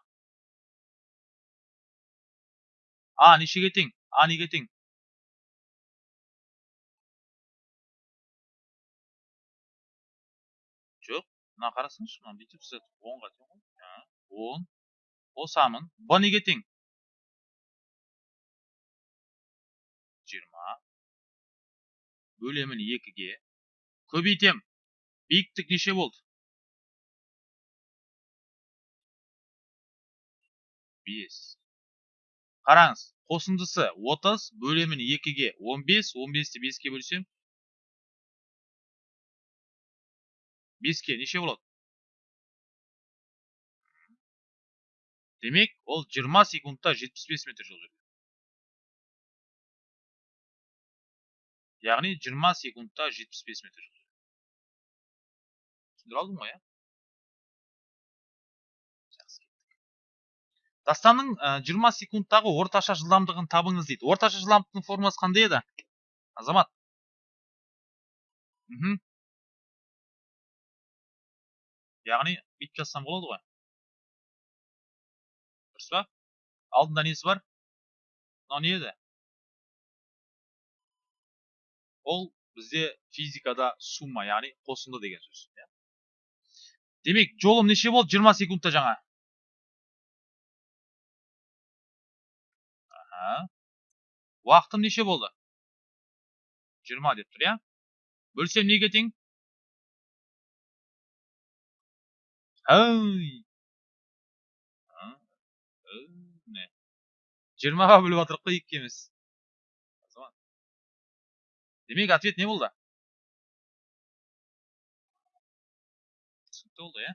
а нешеге тең а неге тең жоқ мына қарасаңызшы мына бүйтіп сызады онға тең ғой он қосамын б неге тең бөлемін екіге. Көбейтем биіктік неше болды? Бес. Қараңыз қосындысы отыз бөлемін екіге он бес он бесті беске бөлсем? Беске неше болады? Демек ол 20 секундта 75 метр жол жүрген. Яғни 20 секундта 75 метр жүрген түсіндіре алдым ғой иә? Дастанның жиырма секундтағы орташа жылдамдығын табыңыз дейді. Орташа жылдамдықтың формуласы қандай еді? Азамат. Яғни бүйтіп жазсам болады ғой. Дұрыс па? Алдында несі бар? Мынау не еді? Ол бізде физикада сумма яғни қосынды деген сөз демек жолым неше болды 20 секундта жаңа уақытым неше болды жиырма деп тұр иә бөлсем неге тең әй міне жиырмаға бөліп жатырмық қой демек ответ не болды. Түсінікті болды иә?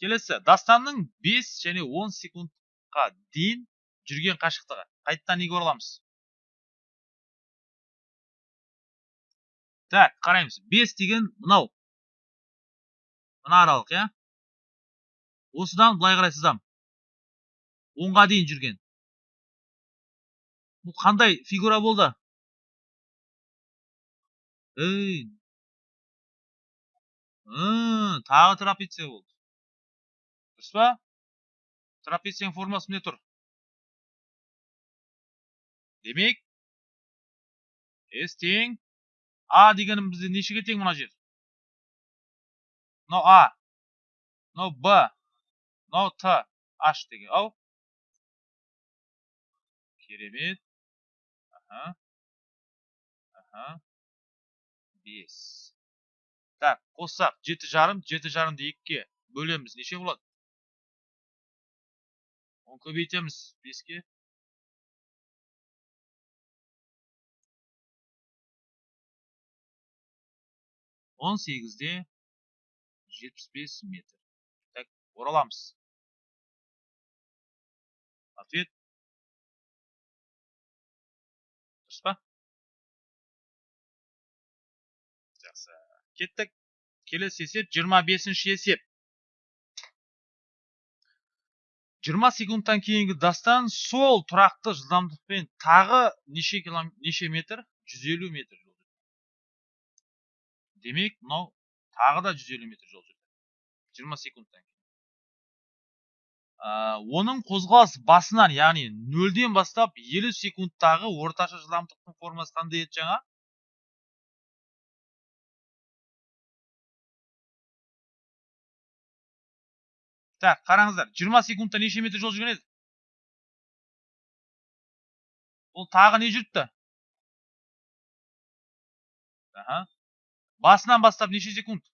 Келесі. Дастанның 5 және 10 секундқа дейін жүрген қашықтығы. Қайтадан неге ораламыз так қараймыз. 5 деген мынау. Мына аралық иә? Осыдан былай қарай сызам онға дейін жүрген. Бұл қандай фигура болды? Тағы трапеция болды дұрыс па трапецияның формуласы міне тұр демек s тең а дегенім бізде нешеге тең мына жер мынау а мынау б мынау т h деген ау керемет аха аха бес. Так қоссақ жеті жарым жеті жарымды екіге бөлеміз. Неше болады? Оны көбейтеміз беске? Он сегізде жетпіс бес метр. Так ораламыз. Кеттік. Келесі есеп жиырма бесінші есеп. жиырма секундтан кейінгі дастан сол тұрақты жылдамдықпен тағы неше неше метр? жүз елу метр демек мынау тағы да 150 метр жол жүрді. 20 секундтан кейін. Оның қозғалыс басынан яғни нөлден бастап 50 секундтағы орташа жылдамдықтың формасы қандай еді жаңа? Так қараңыздар 20 секундта неше метр жол жүрген еді ол тағы не жүріпті аха басынан бастап неше секунд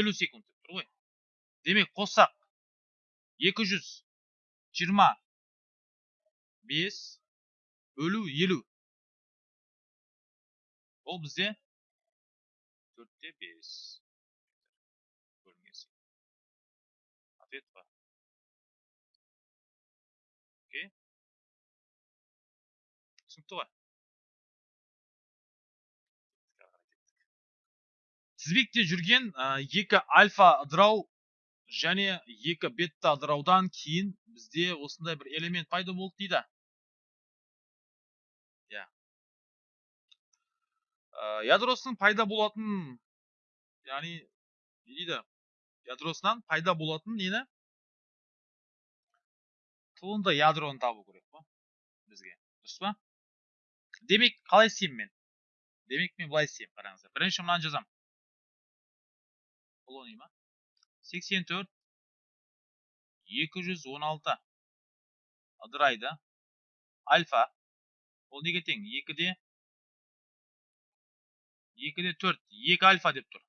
елу секунд деп тұр ғой демек қоссақ екі жүз жиырма бес бөлу елу ол бізде төртте бес тізбекте жүрген екі альфа ыдырау және екі бетта ыдыраудан кейін бізде осындай бір элемент пайда болды дейді. Иә. Ядросының пайда болатын яғни не дейді? Ядросынан пайда болатын нені? Туынды ядроны табу керек қой бізге? Дұрыс па? Демек қалай істеймін мен? Демек мен былай істеймін қараңыздар. Бірінші мынаны жазамын. Колоний ма сексен төрт екі жүз он алты ыдырайды альфа ол неге тең екіде екіде төрт екі альфа деп тұр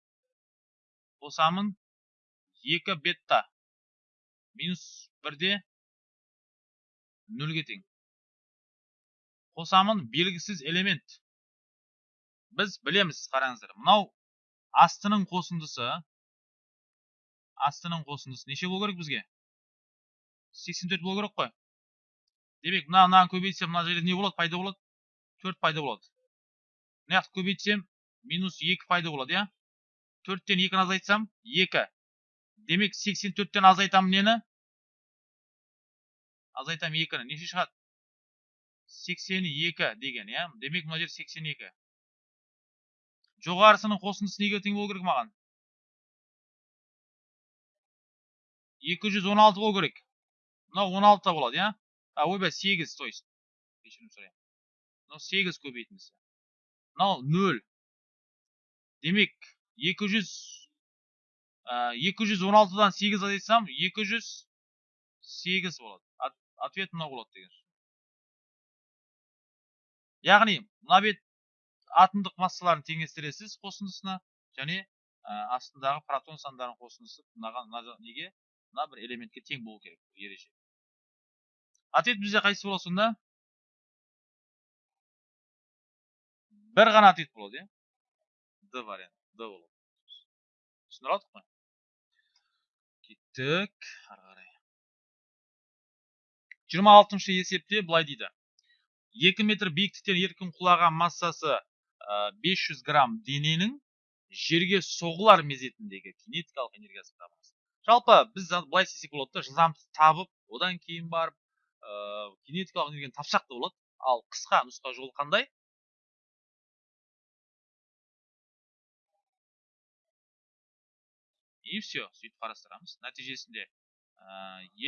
қосамын екі бетта минус бірде нөлге тең қосамын белгісіз элемент біз білеміз қараңыздар мынау астының қосындысы астының қосындысы. Неше болу керек бізге? сексен төрт болу керек қой. Демек мына мынаны көбейтсем мына жерде не болады? Пайда болады? төрт пайда болады. Мына жақты көбейтсем минус екі пайда болады иә? төрттен екіні азайтсам екі. Демек сексен төрттен азайтамын нені? Азайтамын екіні. Неше шығады? сексен екі деген иә? Демек мына жер сексен екі. Жоғарысының қосындысы неге тең болу керек маған? Екі жүз он алты болу керек мынау он алты болады иә а ойбай сегіз то есть кешірім сұраймын мынау сегіз көбейтіндісі мынау нөл демек екі жүз екі жүз он алтыдан сегіз азайтсам екі жүз сегіз болады ответ мынау болады деген яғни мына бет атомдық массаларын теңестіресіз қосындысына және астындағы протон сандарының қосындысы мынаған неге мына бір элементке тең болу керек ереже ответ бізде қайсысы болады сонда бір ғана ответ болады иә д вариант д болады түсіндіре алдық қой кеттік ары қарай жиырма алтыншы есепте былай дейді екі метр биіктіктен еркін құлаған массасы бес жүз грамм дененің жерге соғылар мезетіндегі кинетикалық энергиясын табыңыз жалпы біз былай істесек болады да жылдамдықты табып одан кейін барып ә, кинетикалық энергияны тапсақ та болады. Ал қысқа нұсқа жолы қандай? И все сөйтіп қарастырамыз. Нәтижесінде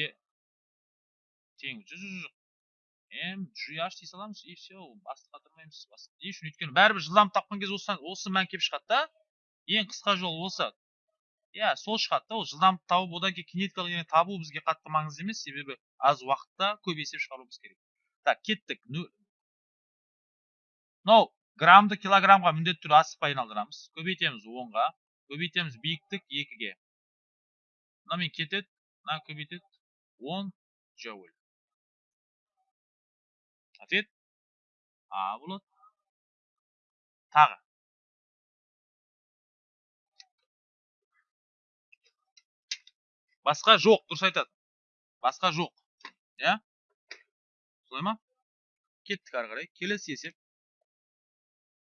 е тең жоқ м gh дей саламыз. И все басты қатырмаймыз. Не үшін? Өйткені бәрібір жылдамдық тапқан кезде осы мән келіп шығады да. Ең қысқа жол осы. Иә сол шығады да ол жылдамдық тауып одан кейін кинетикалық энергия табу бізге қатты маңызды емес себебі аз уақытта көп есеп шығаруымыз керек. Так кеттік. Мынау граммды килограммға міндетті түрде асықпай айналдырамыз. Көбейтеміз онға көбейтеміз биіктік екіге. Мынамен кетеді мына көбейтеді. Он джоуль. Ответ? А болады. Тағы. Басқа жоқ дұрыс айтады. Басқа жоқ иә? Солай ма? Кеттік ары қарай. Келесі есеп.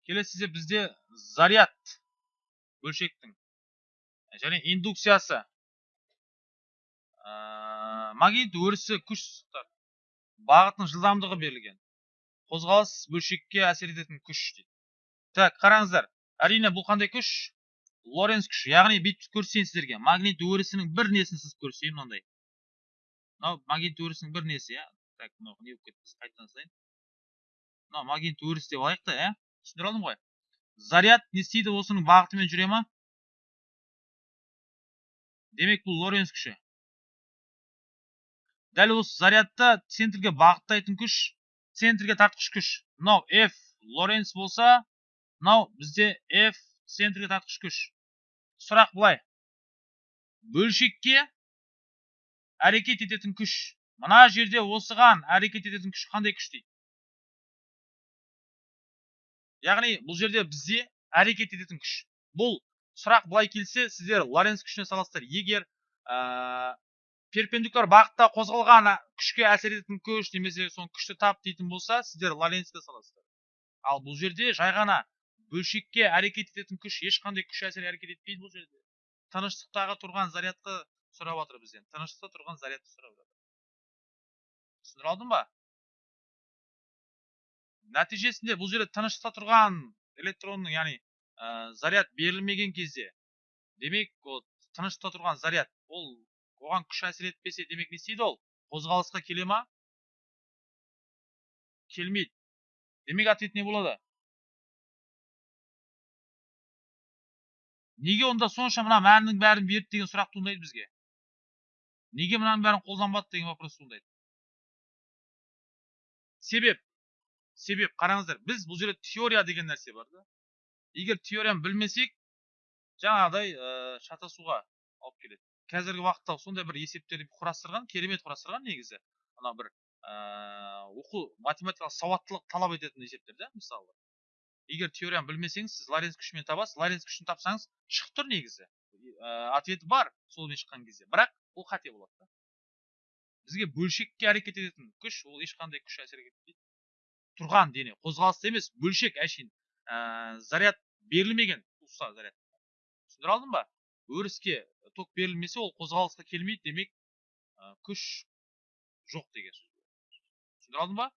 Келесі есеп бізде заряд бөлшектің және индукциясы. Ә, магнит өрісі күш бағытының жылдамдығы берілген. Қозғалыс бөлшекке әсер ететін күш дейді. Так қараңыздар. Әрине бұл қандай күш? Лоренц күші. Яғни бүйтіп көрсетейін сіздерге магнит өрісінің бір несін сызып көрсетейін мынандай мынау магнит өрісінің бір несі иә? Так мынау не болып кетті? Қайтадан мынау магнит өріс деп алайық та иә? Түсіндіре алдым ғой. Заряд не істейді осының бағытымен жүре ма? Демек бұл лоренц күші. Дәл осы зарядты центрге бағыттайтын күш центрге тартқыш күш. Мынау f лоренц болса мынау бізде f центрге тартқыш күш. Сұрақ былай. Бөлшекке әрекет ететін күш. Мына жерде осыған әрекет ететін күш қандай күш дейді? Яғни бұл жерде бізде әрекет ететін күш. Бұл сұрақ былай келсе сіздер лоренц күшіне саласыздар. Егер ә, перпендикуляр бағытта қозғалған күшке әсер ететін күш немесе соны күшті тап дейтін болса сіздер лоренцке саласыздар. Ал бұл жерде жай ғана бөлшекке әрекет ететін күш ешқандай күш әсер әрекет етпейді бұл жерде. Тыныштықтағы тұрған зарядты сұрап жатыр бізден тыныштықта тұрған зарядты сұрап жатыр түсіндіре алдым ба? Нәтижесінде бұл жерде тыныштықта тұрған электронның яғни ә, заряд берілмеген кезде демек ол тыныштықта тұрған заряд ол оған күш әсер етпесе демек не істейді ол? Қозғалысқа келе ма? Келмейді. Демек ответ не болады? Неге онда сонша мына мәннің бәрін берді деген сұрақ туындайды бізге неге мынаның бәрін қолданбады деген вопрос туындайды себеп себеп қараңыздар біз бұл жерде теория деген нәрсе бар да егер теорияны білмесек жаңағыдай шатасуға алып келеді қазіргі уақытта сондай бір есептерді құрастырған керемет құрастырған негізі ана бір оқу математикалық сауаттылық талап ететін есептер да мысалы егер теорияны білмесеңіз сіз лоренц күшімен табасыз. Лоренц күшін тапсаңыз шығып тұр негізі. Ә, ответі бар солмен шыққан кезде. Бірақ ол қате болады да. Бізге бөлшекке әрекет ететін күш ол ешқандай күш әсер етпейді. Тұрған дене қозғалыста емес бөлшек әшейін. Ә, заряд берілмеген заряд. Түсіндіре алдым ба? Өріске ток берілмесе ол қозғалысқа келмейді демек ә, күш жоқ деген сөз. Түсіндіре алдым ба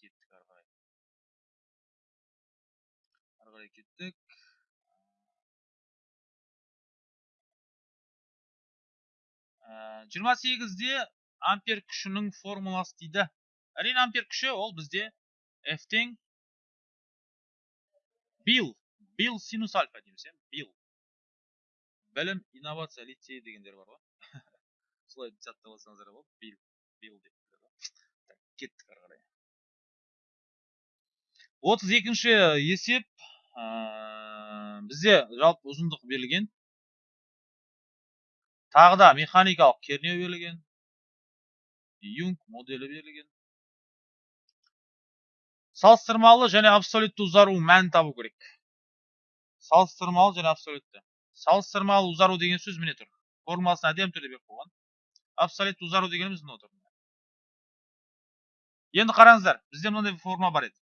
кеттік ары қарай ары қарай кеттік жиырма сегізде ампер күшінің формуласы дейді. Әрине ампер күші ол бізде f тең бил бил синус альфа дейміз иә бил білім инновация лицей дегендер бар ғой. Солай жаттап алсаңыздар болады. Бил бил деп кеттік ары қарай. отыз екінші есеп бізде жалпы ұзындық берілген. Тағы да механикалық кернеу берілген юнг моделі берілген салыстырмалы және абсолютті ұзару мәнін табу керек салыстырмалы және абсолютті салыстырмалы ұзару деген сөз міне тұр формуласын әдемі түрде беріп қойған абсолютті ұзару дегеніміз мынау тұр енді қараңыздар бізде мынандай форма бар еді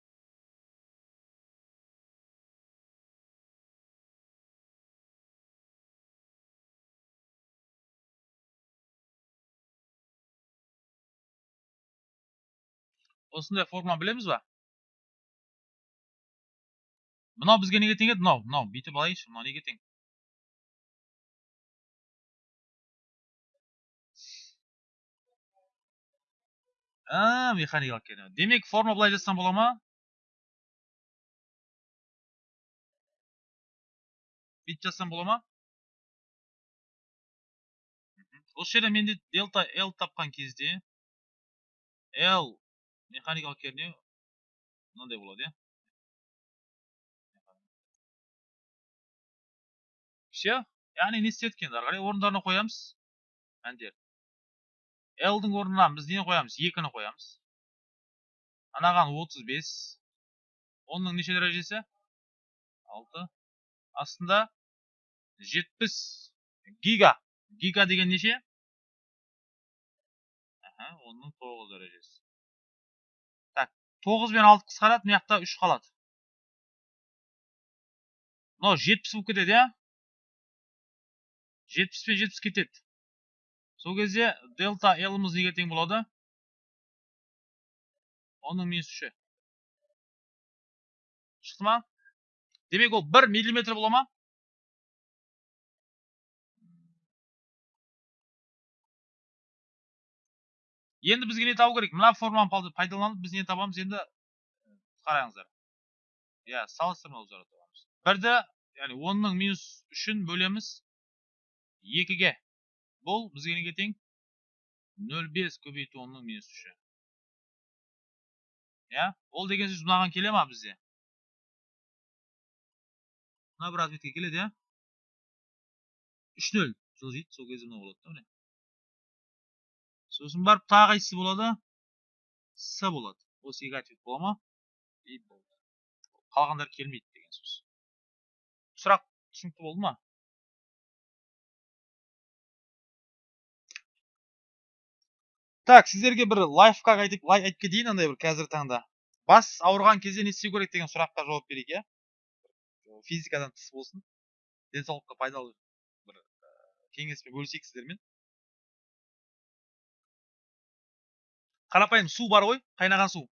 осындай форма білеміз ба? Мынау бізге неге тең еді? Мынау мынау бүйтіп алайыншы мынау неге тең? Механикалық кернеу демек форма былай жазсам бола ма? Бүйтіп жазсам бола ма? Осы жерде менде дельта l тапқан кезде l механикалық кернеу мынандай болады иә все яғни не істедік енді ары қарай орындарына қоямыз мәндер L-дің орнына біз нені қоямыз? Екіні қоямыз. Анаған 35. Оның неше дәрежесі? 6. Астында 70 гига. Гига деген неше? Оның 9 дәрежесі. Так, 9 бен 6 қысқарады, мына жақта 3 қалады. Мынау 70 болып кетеді, иә? 70 пен 70 кетеді. Сол кезде дельта L'ымыз неге тең болады? Оның минус үші. Шықты ма? Демек ол бір миллиметр бола ма? Енді бізге не табу керек мына форманы пайдаланып біз не табамыз енді қараңыздар иә салыстырмалы ұзара табамыз бірді яғни онның минус үшін бөлеміз екіге бұл бізге неге тең нөл бес көбейту онның минус үші иә ол деген сөз мынаған келе ма бізде мына бір ответке келеді иә үш нөл жылжиды сол кезде мынау болады сосын барып тағы қайсысы болады с болады осы екі ответ бола ма и болды қалғандары келмейді деген сөз сұрақ түсінікті болды ма так сіздерге бір лайфхак айтып айтып кетейін андай бір қазіргі таңда бас ауырған кезде не істеу керек деген сұраққа жауап берейік иә физикадан тыс болсын денсаулыққа пайдалы бір кеңеспен бөлісейік сіздермен қарапайым су бар ғой қайнаған су.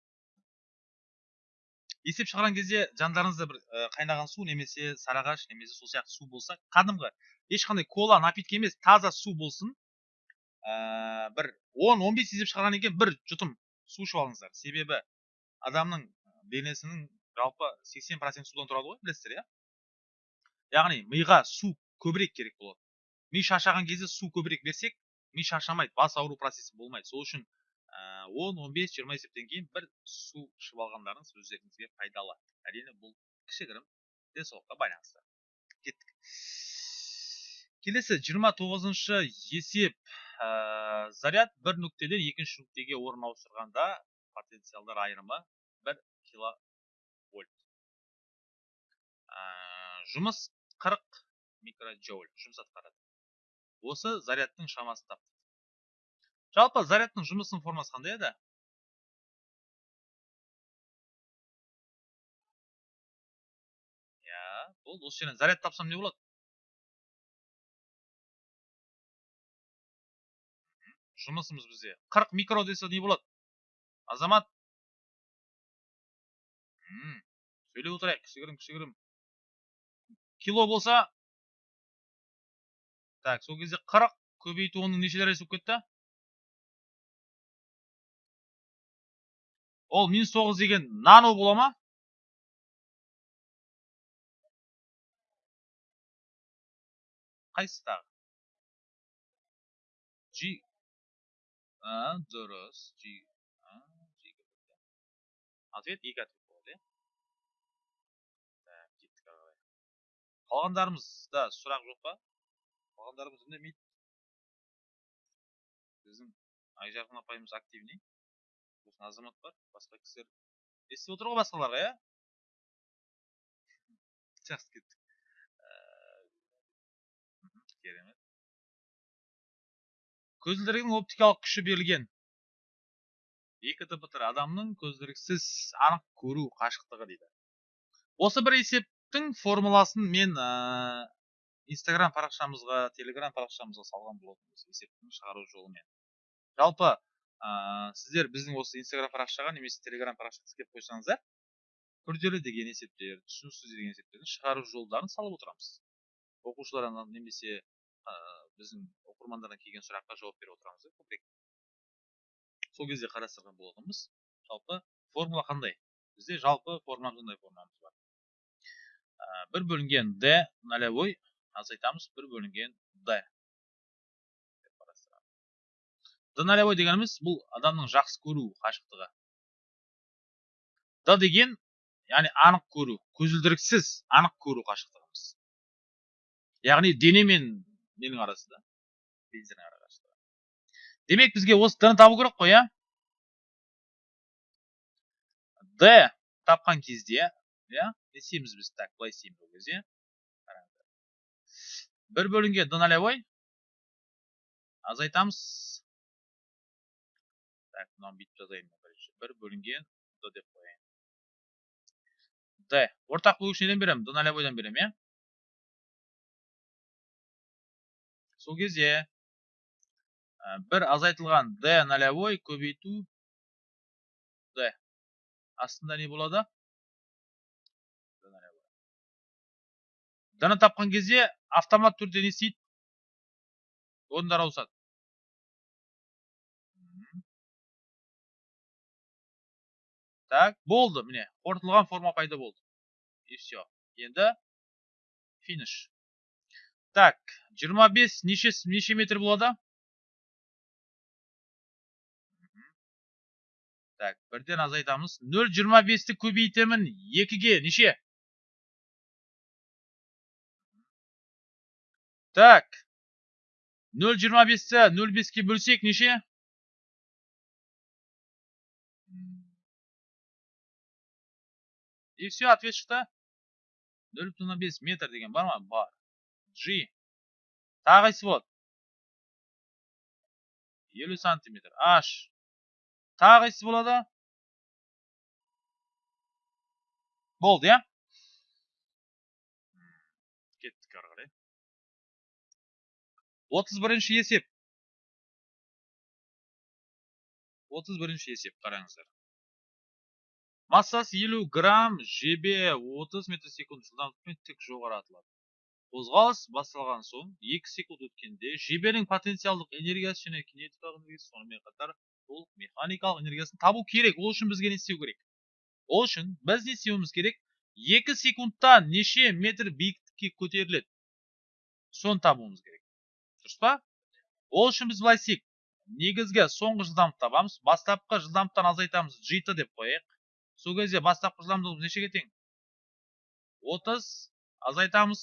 Есеп шығарған кезде жандарыңызда бір қайнаған су немесе сарағаш немесе сол сияқты су болса кәдімгі ешқандай кола напитки емес таза су болсын. Ә, бір 10-15 есеп шығарғаннан кейін бір жұтым су ішіп алыңыздар. Себебі адамның денесінің жалпы 80% судан тұрады ғой білесіздер иә? Яғни миға су көбірек керек болады. Ми шаршаған кезде су көбірек берсек ми шаршамайды бас ауру процесі болмайды. Сол үшін он он бес жиырма есептен кейін бір су ішіп алғандарыңыз өздеріңізге пайдалы әрине бұл кішігірім денсаулыққа байланысты. Кеттік. Келесі жиырма тоғызыншы есеп. Ә, заряд бір нүктеден екінші нүктеге орын ауыстырғанда потенциалдар айырымы бір киловольт. Ә, жұмыс 40 микроджоуль жұмыс атқарады. Осы зарядтың шамасын таптық жалпы зарядтың жұмысының формасы қандай еді? Иә болды осы жерден заряд тапсам не болады? Жұмысымыз бізде. 40 микро десе не болады? Азамат? Сөйлеп отырайық кішігірім кішігірім. Кило болса? Так сол кезде 40 көбейту оның неше дәрежесі болып кетті? Ол минус тоғыз деген нано бола ма? Қайсысы тағы? G. А дұрыс. G. Ответ екі ответ болады иә? Қалғандарымызда сұрақ жоқ па? Қалғандарымыз үндемейді біздің айжарқын апайымыз активный. Азамат бар басқа кісілер естіп отыр ғой басқаларға иә жақсы кеттік керемет көзілдірігінің оптикалық күші берілген екі дптр адамның көзілдіріксіз анық көру қашықтығы дейді осы бір есептің формуласын мен инстаграм парақшамызға телеграм парақшамызға салған болатынбыз есептің шығару жолымен жалпы ә, сіздер біздің осы инстаграм парақшаға немесе телеграм парақшаға тіркеп қойсаңыздар күрделі деген есептер түсініксіз деген есептердің шығару жолдарын салып отырамыз оқушылардан немесе ә, біздің оқырмандардан келген сұраққа жауап беріп отырамыз көбірек сол кезде қарастырған болатынбыз жалпы формула қандай бізде жалпы формула мындай формуламыз бар ә, бір бөлінген d нолевой азайтамыз бір бөлінген д нолевой дегеніміз бұл адамның жақсы көру қашықтығы. Д деген яғни анық көру көзілдіріксіз анық көру қашықтығымыз. Яғни дене мен ненің арасында линзаның арақашықтығы демек бізге осы д ны табу керек қой иә? Д тапқан кезде иә не біз так былай істейміз ол кезде. Бір бөлінген д азайтамыз мынаны бүйтіп жазайын бірінші бір бөлінген д деп қояйын д ортақ бөлгіш неден беремін д нолевойдан беремін иә сол кезде бір азайтылған д нолевой көбейту д. Астында не болады? Д ны тапқан кезде автомат түрде не істейді. Орындар ауысады. Так болды міне қорытылған форма пайда болды. И все енді финиш. Так 25 неше неше метр болады? Так бірден азайтамыз. Нөл жиырма бесті көбейтемін екіге неше? Так. Нөл жиырма бесті нөл беске бөлсек неше? И все ответ шықты нөл бүтін оннан бес метр деген бар ма? Бар. G. Тағы болады елу сантиметр. H. Тағы болады. Болды иә? Кеттік отыз бірінші есеп. Отыз бірінші есеп қараңыздар. Массасы елу грамм жебе отыз метр секунд жылдамдықпен тік жоғары атылады қозғалыс басталған соң екі секунд өткенде жебенің потенциалдық энергиясы және кинетикалық энергиясы сонымен қатар толық механикалық энергиясын табу керек. Ол үшін бізге не істеу керек? Ол үшін біз не істеуіміз керек? Екі секундта неше метр биіктікке көтеріледі? Соны табуымыз керек. Дұрыс па? Ол үшін біз былай істейік. Негізгі соңғы жылдамдықты табамыз. Бастапқы жылдамдықтан азайтамыз g деп қояйық. Сол кезде бастапқы жылдамдығымыз нешеге тең отыз. Азайтамыз.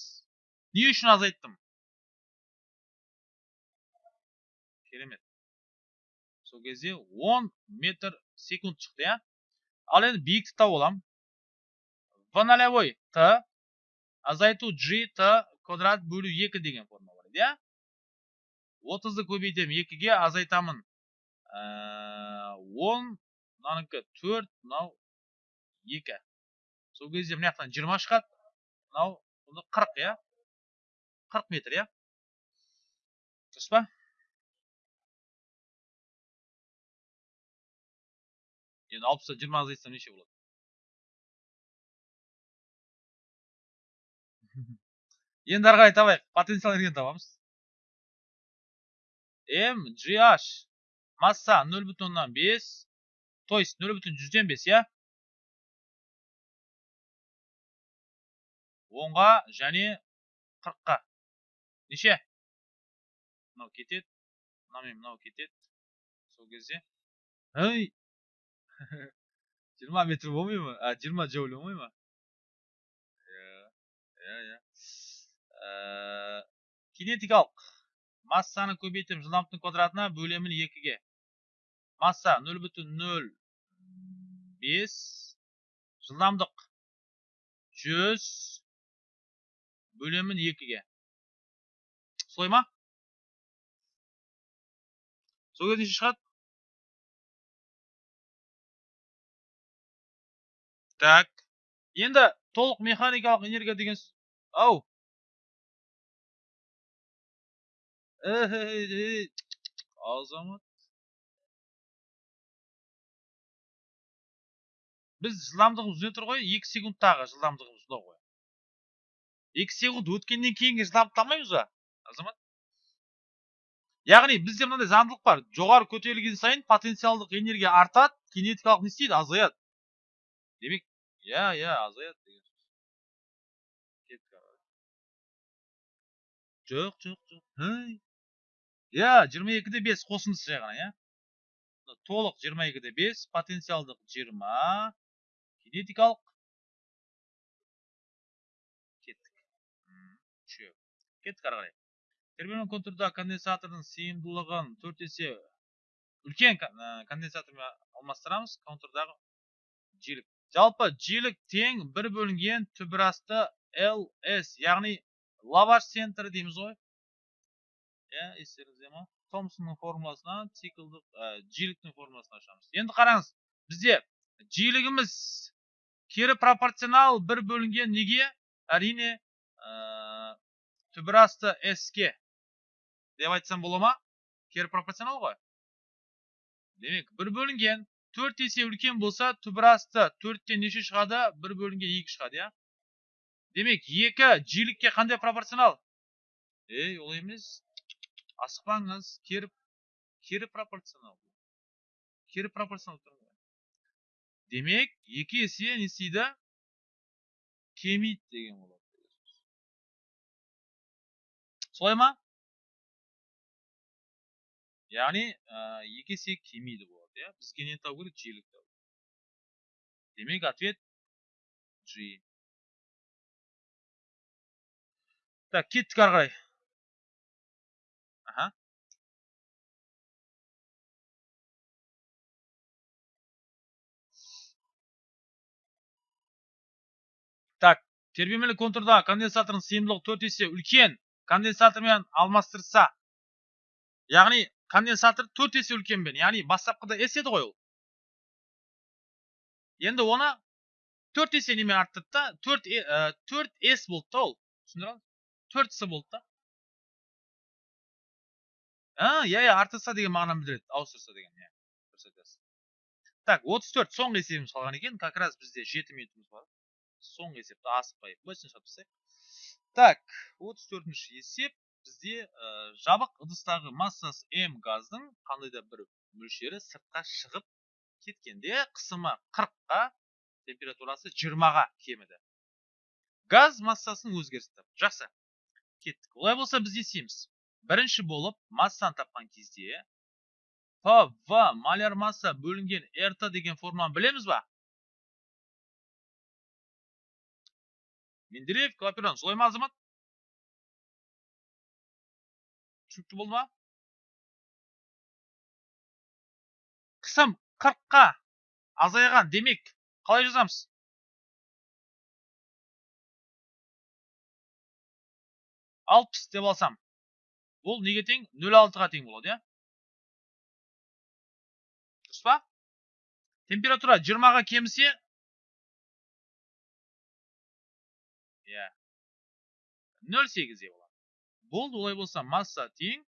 Не үшін азайттым? Керемет. Сол кезде 10 метр секунд шықты иә? Ал енді биіктікті тауып аламын. В нолевой т. Азайту g т квадрат бөлу екі деген формула бар иә? Отызды көбейтемін екіге азайтамын. Он мынанікі төрт мынау екі. Сол кезде мына жақтан жиырма шығады. Мынау қырық иә? қырық метр иә? Дұрыс па? Енді алпыстан жиырма азайтсам неше болады? Енді ары қарай табайық потенциал энергияны табамыз м gh масса нөл бүтін оннан бес то есть нөл бүтін жүзден бес иә? Онға және қырыққа. Неше? Мынау кетеді. Мынау мен мынау кетеді. Сол кезде. Ей жиырма метр болмай ма? А жиырма джоуль болмай ма? Иә иә иә. Кинетикалық массаны көбейтіп жылдамдықтың квадратына бөлемін екіге. Масса нөл бүтін нөл бес. Жылдамдық жүз. Бөлемін екіге солай ма сол кезде неше шығады так енді толық механикалық энергия деген ау азамат біз жылдамдығымыз не тұр ғой екі секундтағы жылдамдығымыз екі секунд өткеннен жылдамдықты алмаймыз ба? Азамат? Яғни бізде мынандай заңдылық бар. жоғары көтерілген сайын потенциалдық энергия артады кинетикалық не істейді? Азаяды. Демек иә иә азаяды деген сөз. Жоқ жоқ жоқ. Иә жиырма екіде бес қосындысы жай ғана иә. Толық жиырма екіде бес потенциалдық жиырма кинетикалық кеттік үшеу кеттік ары қарай контурда конденсатордың сыйымдылығын төрт есе үлкен конденсатормен алмастырамыз. Контурдағы жиілік. Жалпы жиілік тең бір бөлінген түбірасты ls яғни лаваш центрі дейміз ғой. Иә естеріңізде ма? Томсонның формуласынан циклдық жиіліктің формуласын ашамыз. Енді қараңыз бізде жиілігіміз кері пропорционал бір бөлінген неге? Әрине түбірасты s-ке деп айтсам бола ма? Кері пропорционал ғой. Демек бір бөлінген төрт есе үлкен болса түбірасты төрттен неше шығады? Бір бөлінген екі шығады иә? Демек екі жиілікке қандай пропорционал? Ей ол емес. Асықпаңыз кері кері пропорционал. Кері пропорционал демек екі есе не істейді? Деген болады. Солай ма яғни екі есе кемиді болады иә бізге не табу керек жиілік табу демек ответ g так кеттік ары қарай аха так тербемелі контурда конденсатордың сыйымдылығы төрт есе үлкен конденсатормен алмастырса яғни конденсатор төрт есе үлкенмен яғни бастапқыда с еді ғой ол. Енді оны төрт есе немен арттырды да төрт төрт с болды да ол. Түсіндіре төрт с болды да. А иә иә артырса деген мағынаны білдіреді ауыстырса деген иә дұрыс айтасыз так отыз төрт соңғы есебіміз қалған екен. Как раз бізде жеті минутымыз бар. Соңғы есепті асықпай быстренько шығарып тастайық. Так отыз төртінші есеп. Бізде ә, жабық ыдыстағы массасы м газдың қандай да бір мөлшері сыртқа шығып кеткенде қысымы қырыққа температурасы жиырмаға кеміді. Газ массасының өзгерісі жақсы. Кеттік. Олай болса біз не бірінші болып массаны тапқан кезде п в маляр масса бөлінген рт деген формуланы білеміз ба? Менделеев клаперон солай ма азамат түсінікті болды қысым қырыққа азайған демек қалай жазамыз алпыс деп алсам бұл неге тең нөл алтыға тең болады иә дұрыс температура жиырмаға кемісе нөл сегізде болады болды олай болса масса тең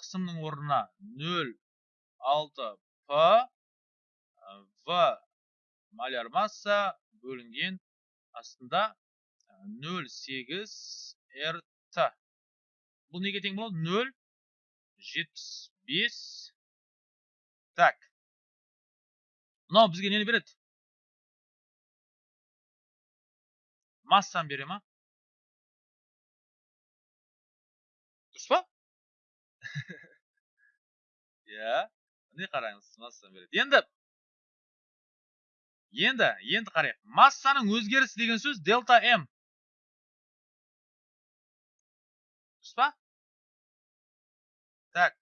қысымның орнына нөл алты п в маляр масса бөлінген астында 0,8 рт бұл неге тең болады? 0,75 так мынау бізге нені береді? Массаны бере ма? Иә міне қараңыз массаны береді енді енді енді қарайық массаның өзгерісі деген сөз дельта м дұрыс па так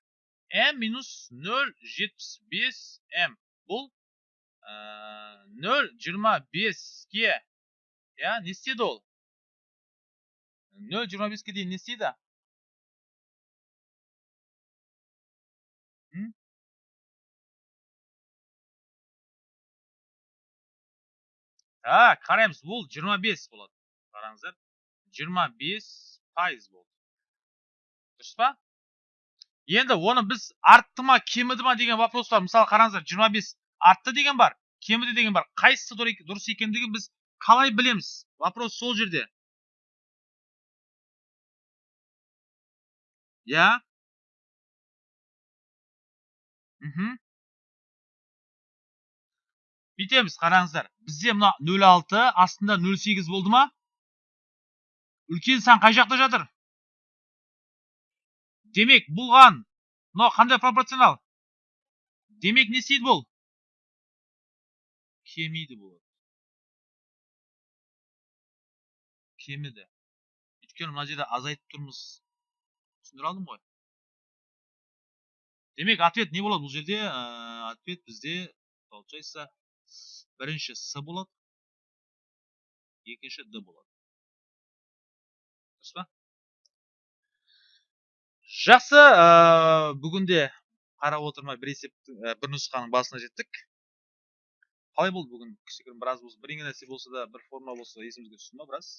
м минус нөл жетпіс бес м бұл нөл жиырма беске иә не істеді ол нөл жиырма беске дейін не істейді а қараймыз бұл 25 болады қараңыздар 25 пайыз болды дұрыс па енді оны біз артты ма кеміді ма деген вопрос бар мысалы қараңыздар 25 артты деген бар кеміді деген бар қайсысы дұрыс екендігін біз қалай білеміз вопрос сол жерде иә мхм бүйтеміз қараңыздар. Бізде мына 06 астында 08 болды ма? Үлкен сан қай жақта жатыр? Демек бұлған мынау қандай пропорционал? Демек не істейді бұл? Кемиді болады. Кеміді. Өйткені мына жерде азайтып тұрмыз. Түсіндіре алдым ғой. Демек ответ не болады бұл жерде? Ответ бізде получается бірінші с болады. Екінші д болады. Дұрыс па? Жақсы ә, бүгінде қарап отырмай бір есептің ә, бір нұсқаның басына жеттік. Қалай болды бүгін? Кішігірім біраз болса бірдеңе нәрсе болса да бір формула болса есімізге түсті ма біраз?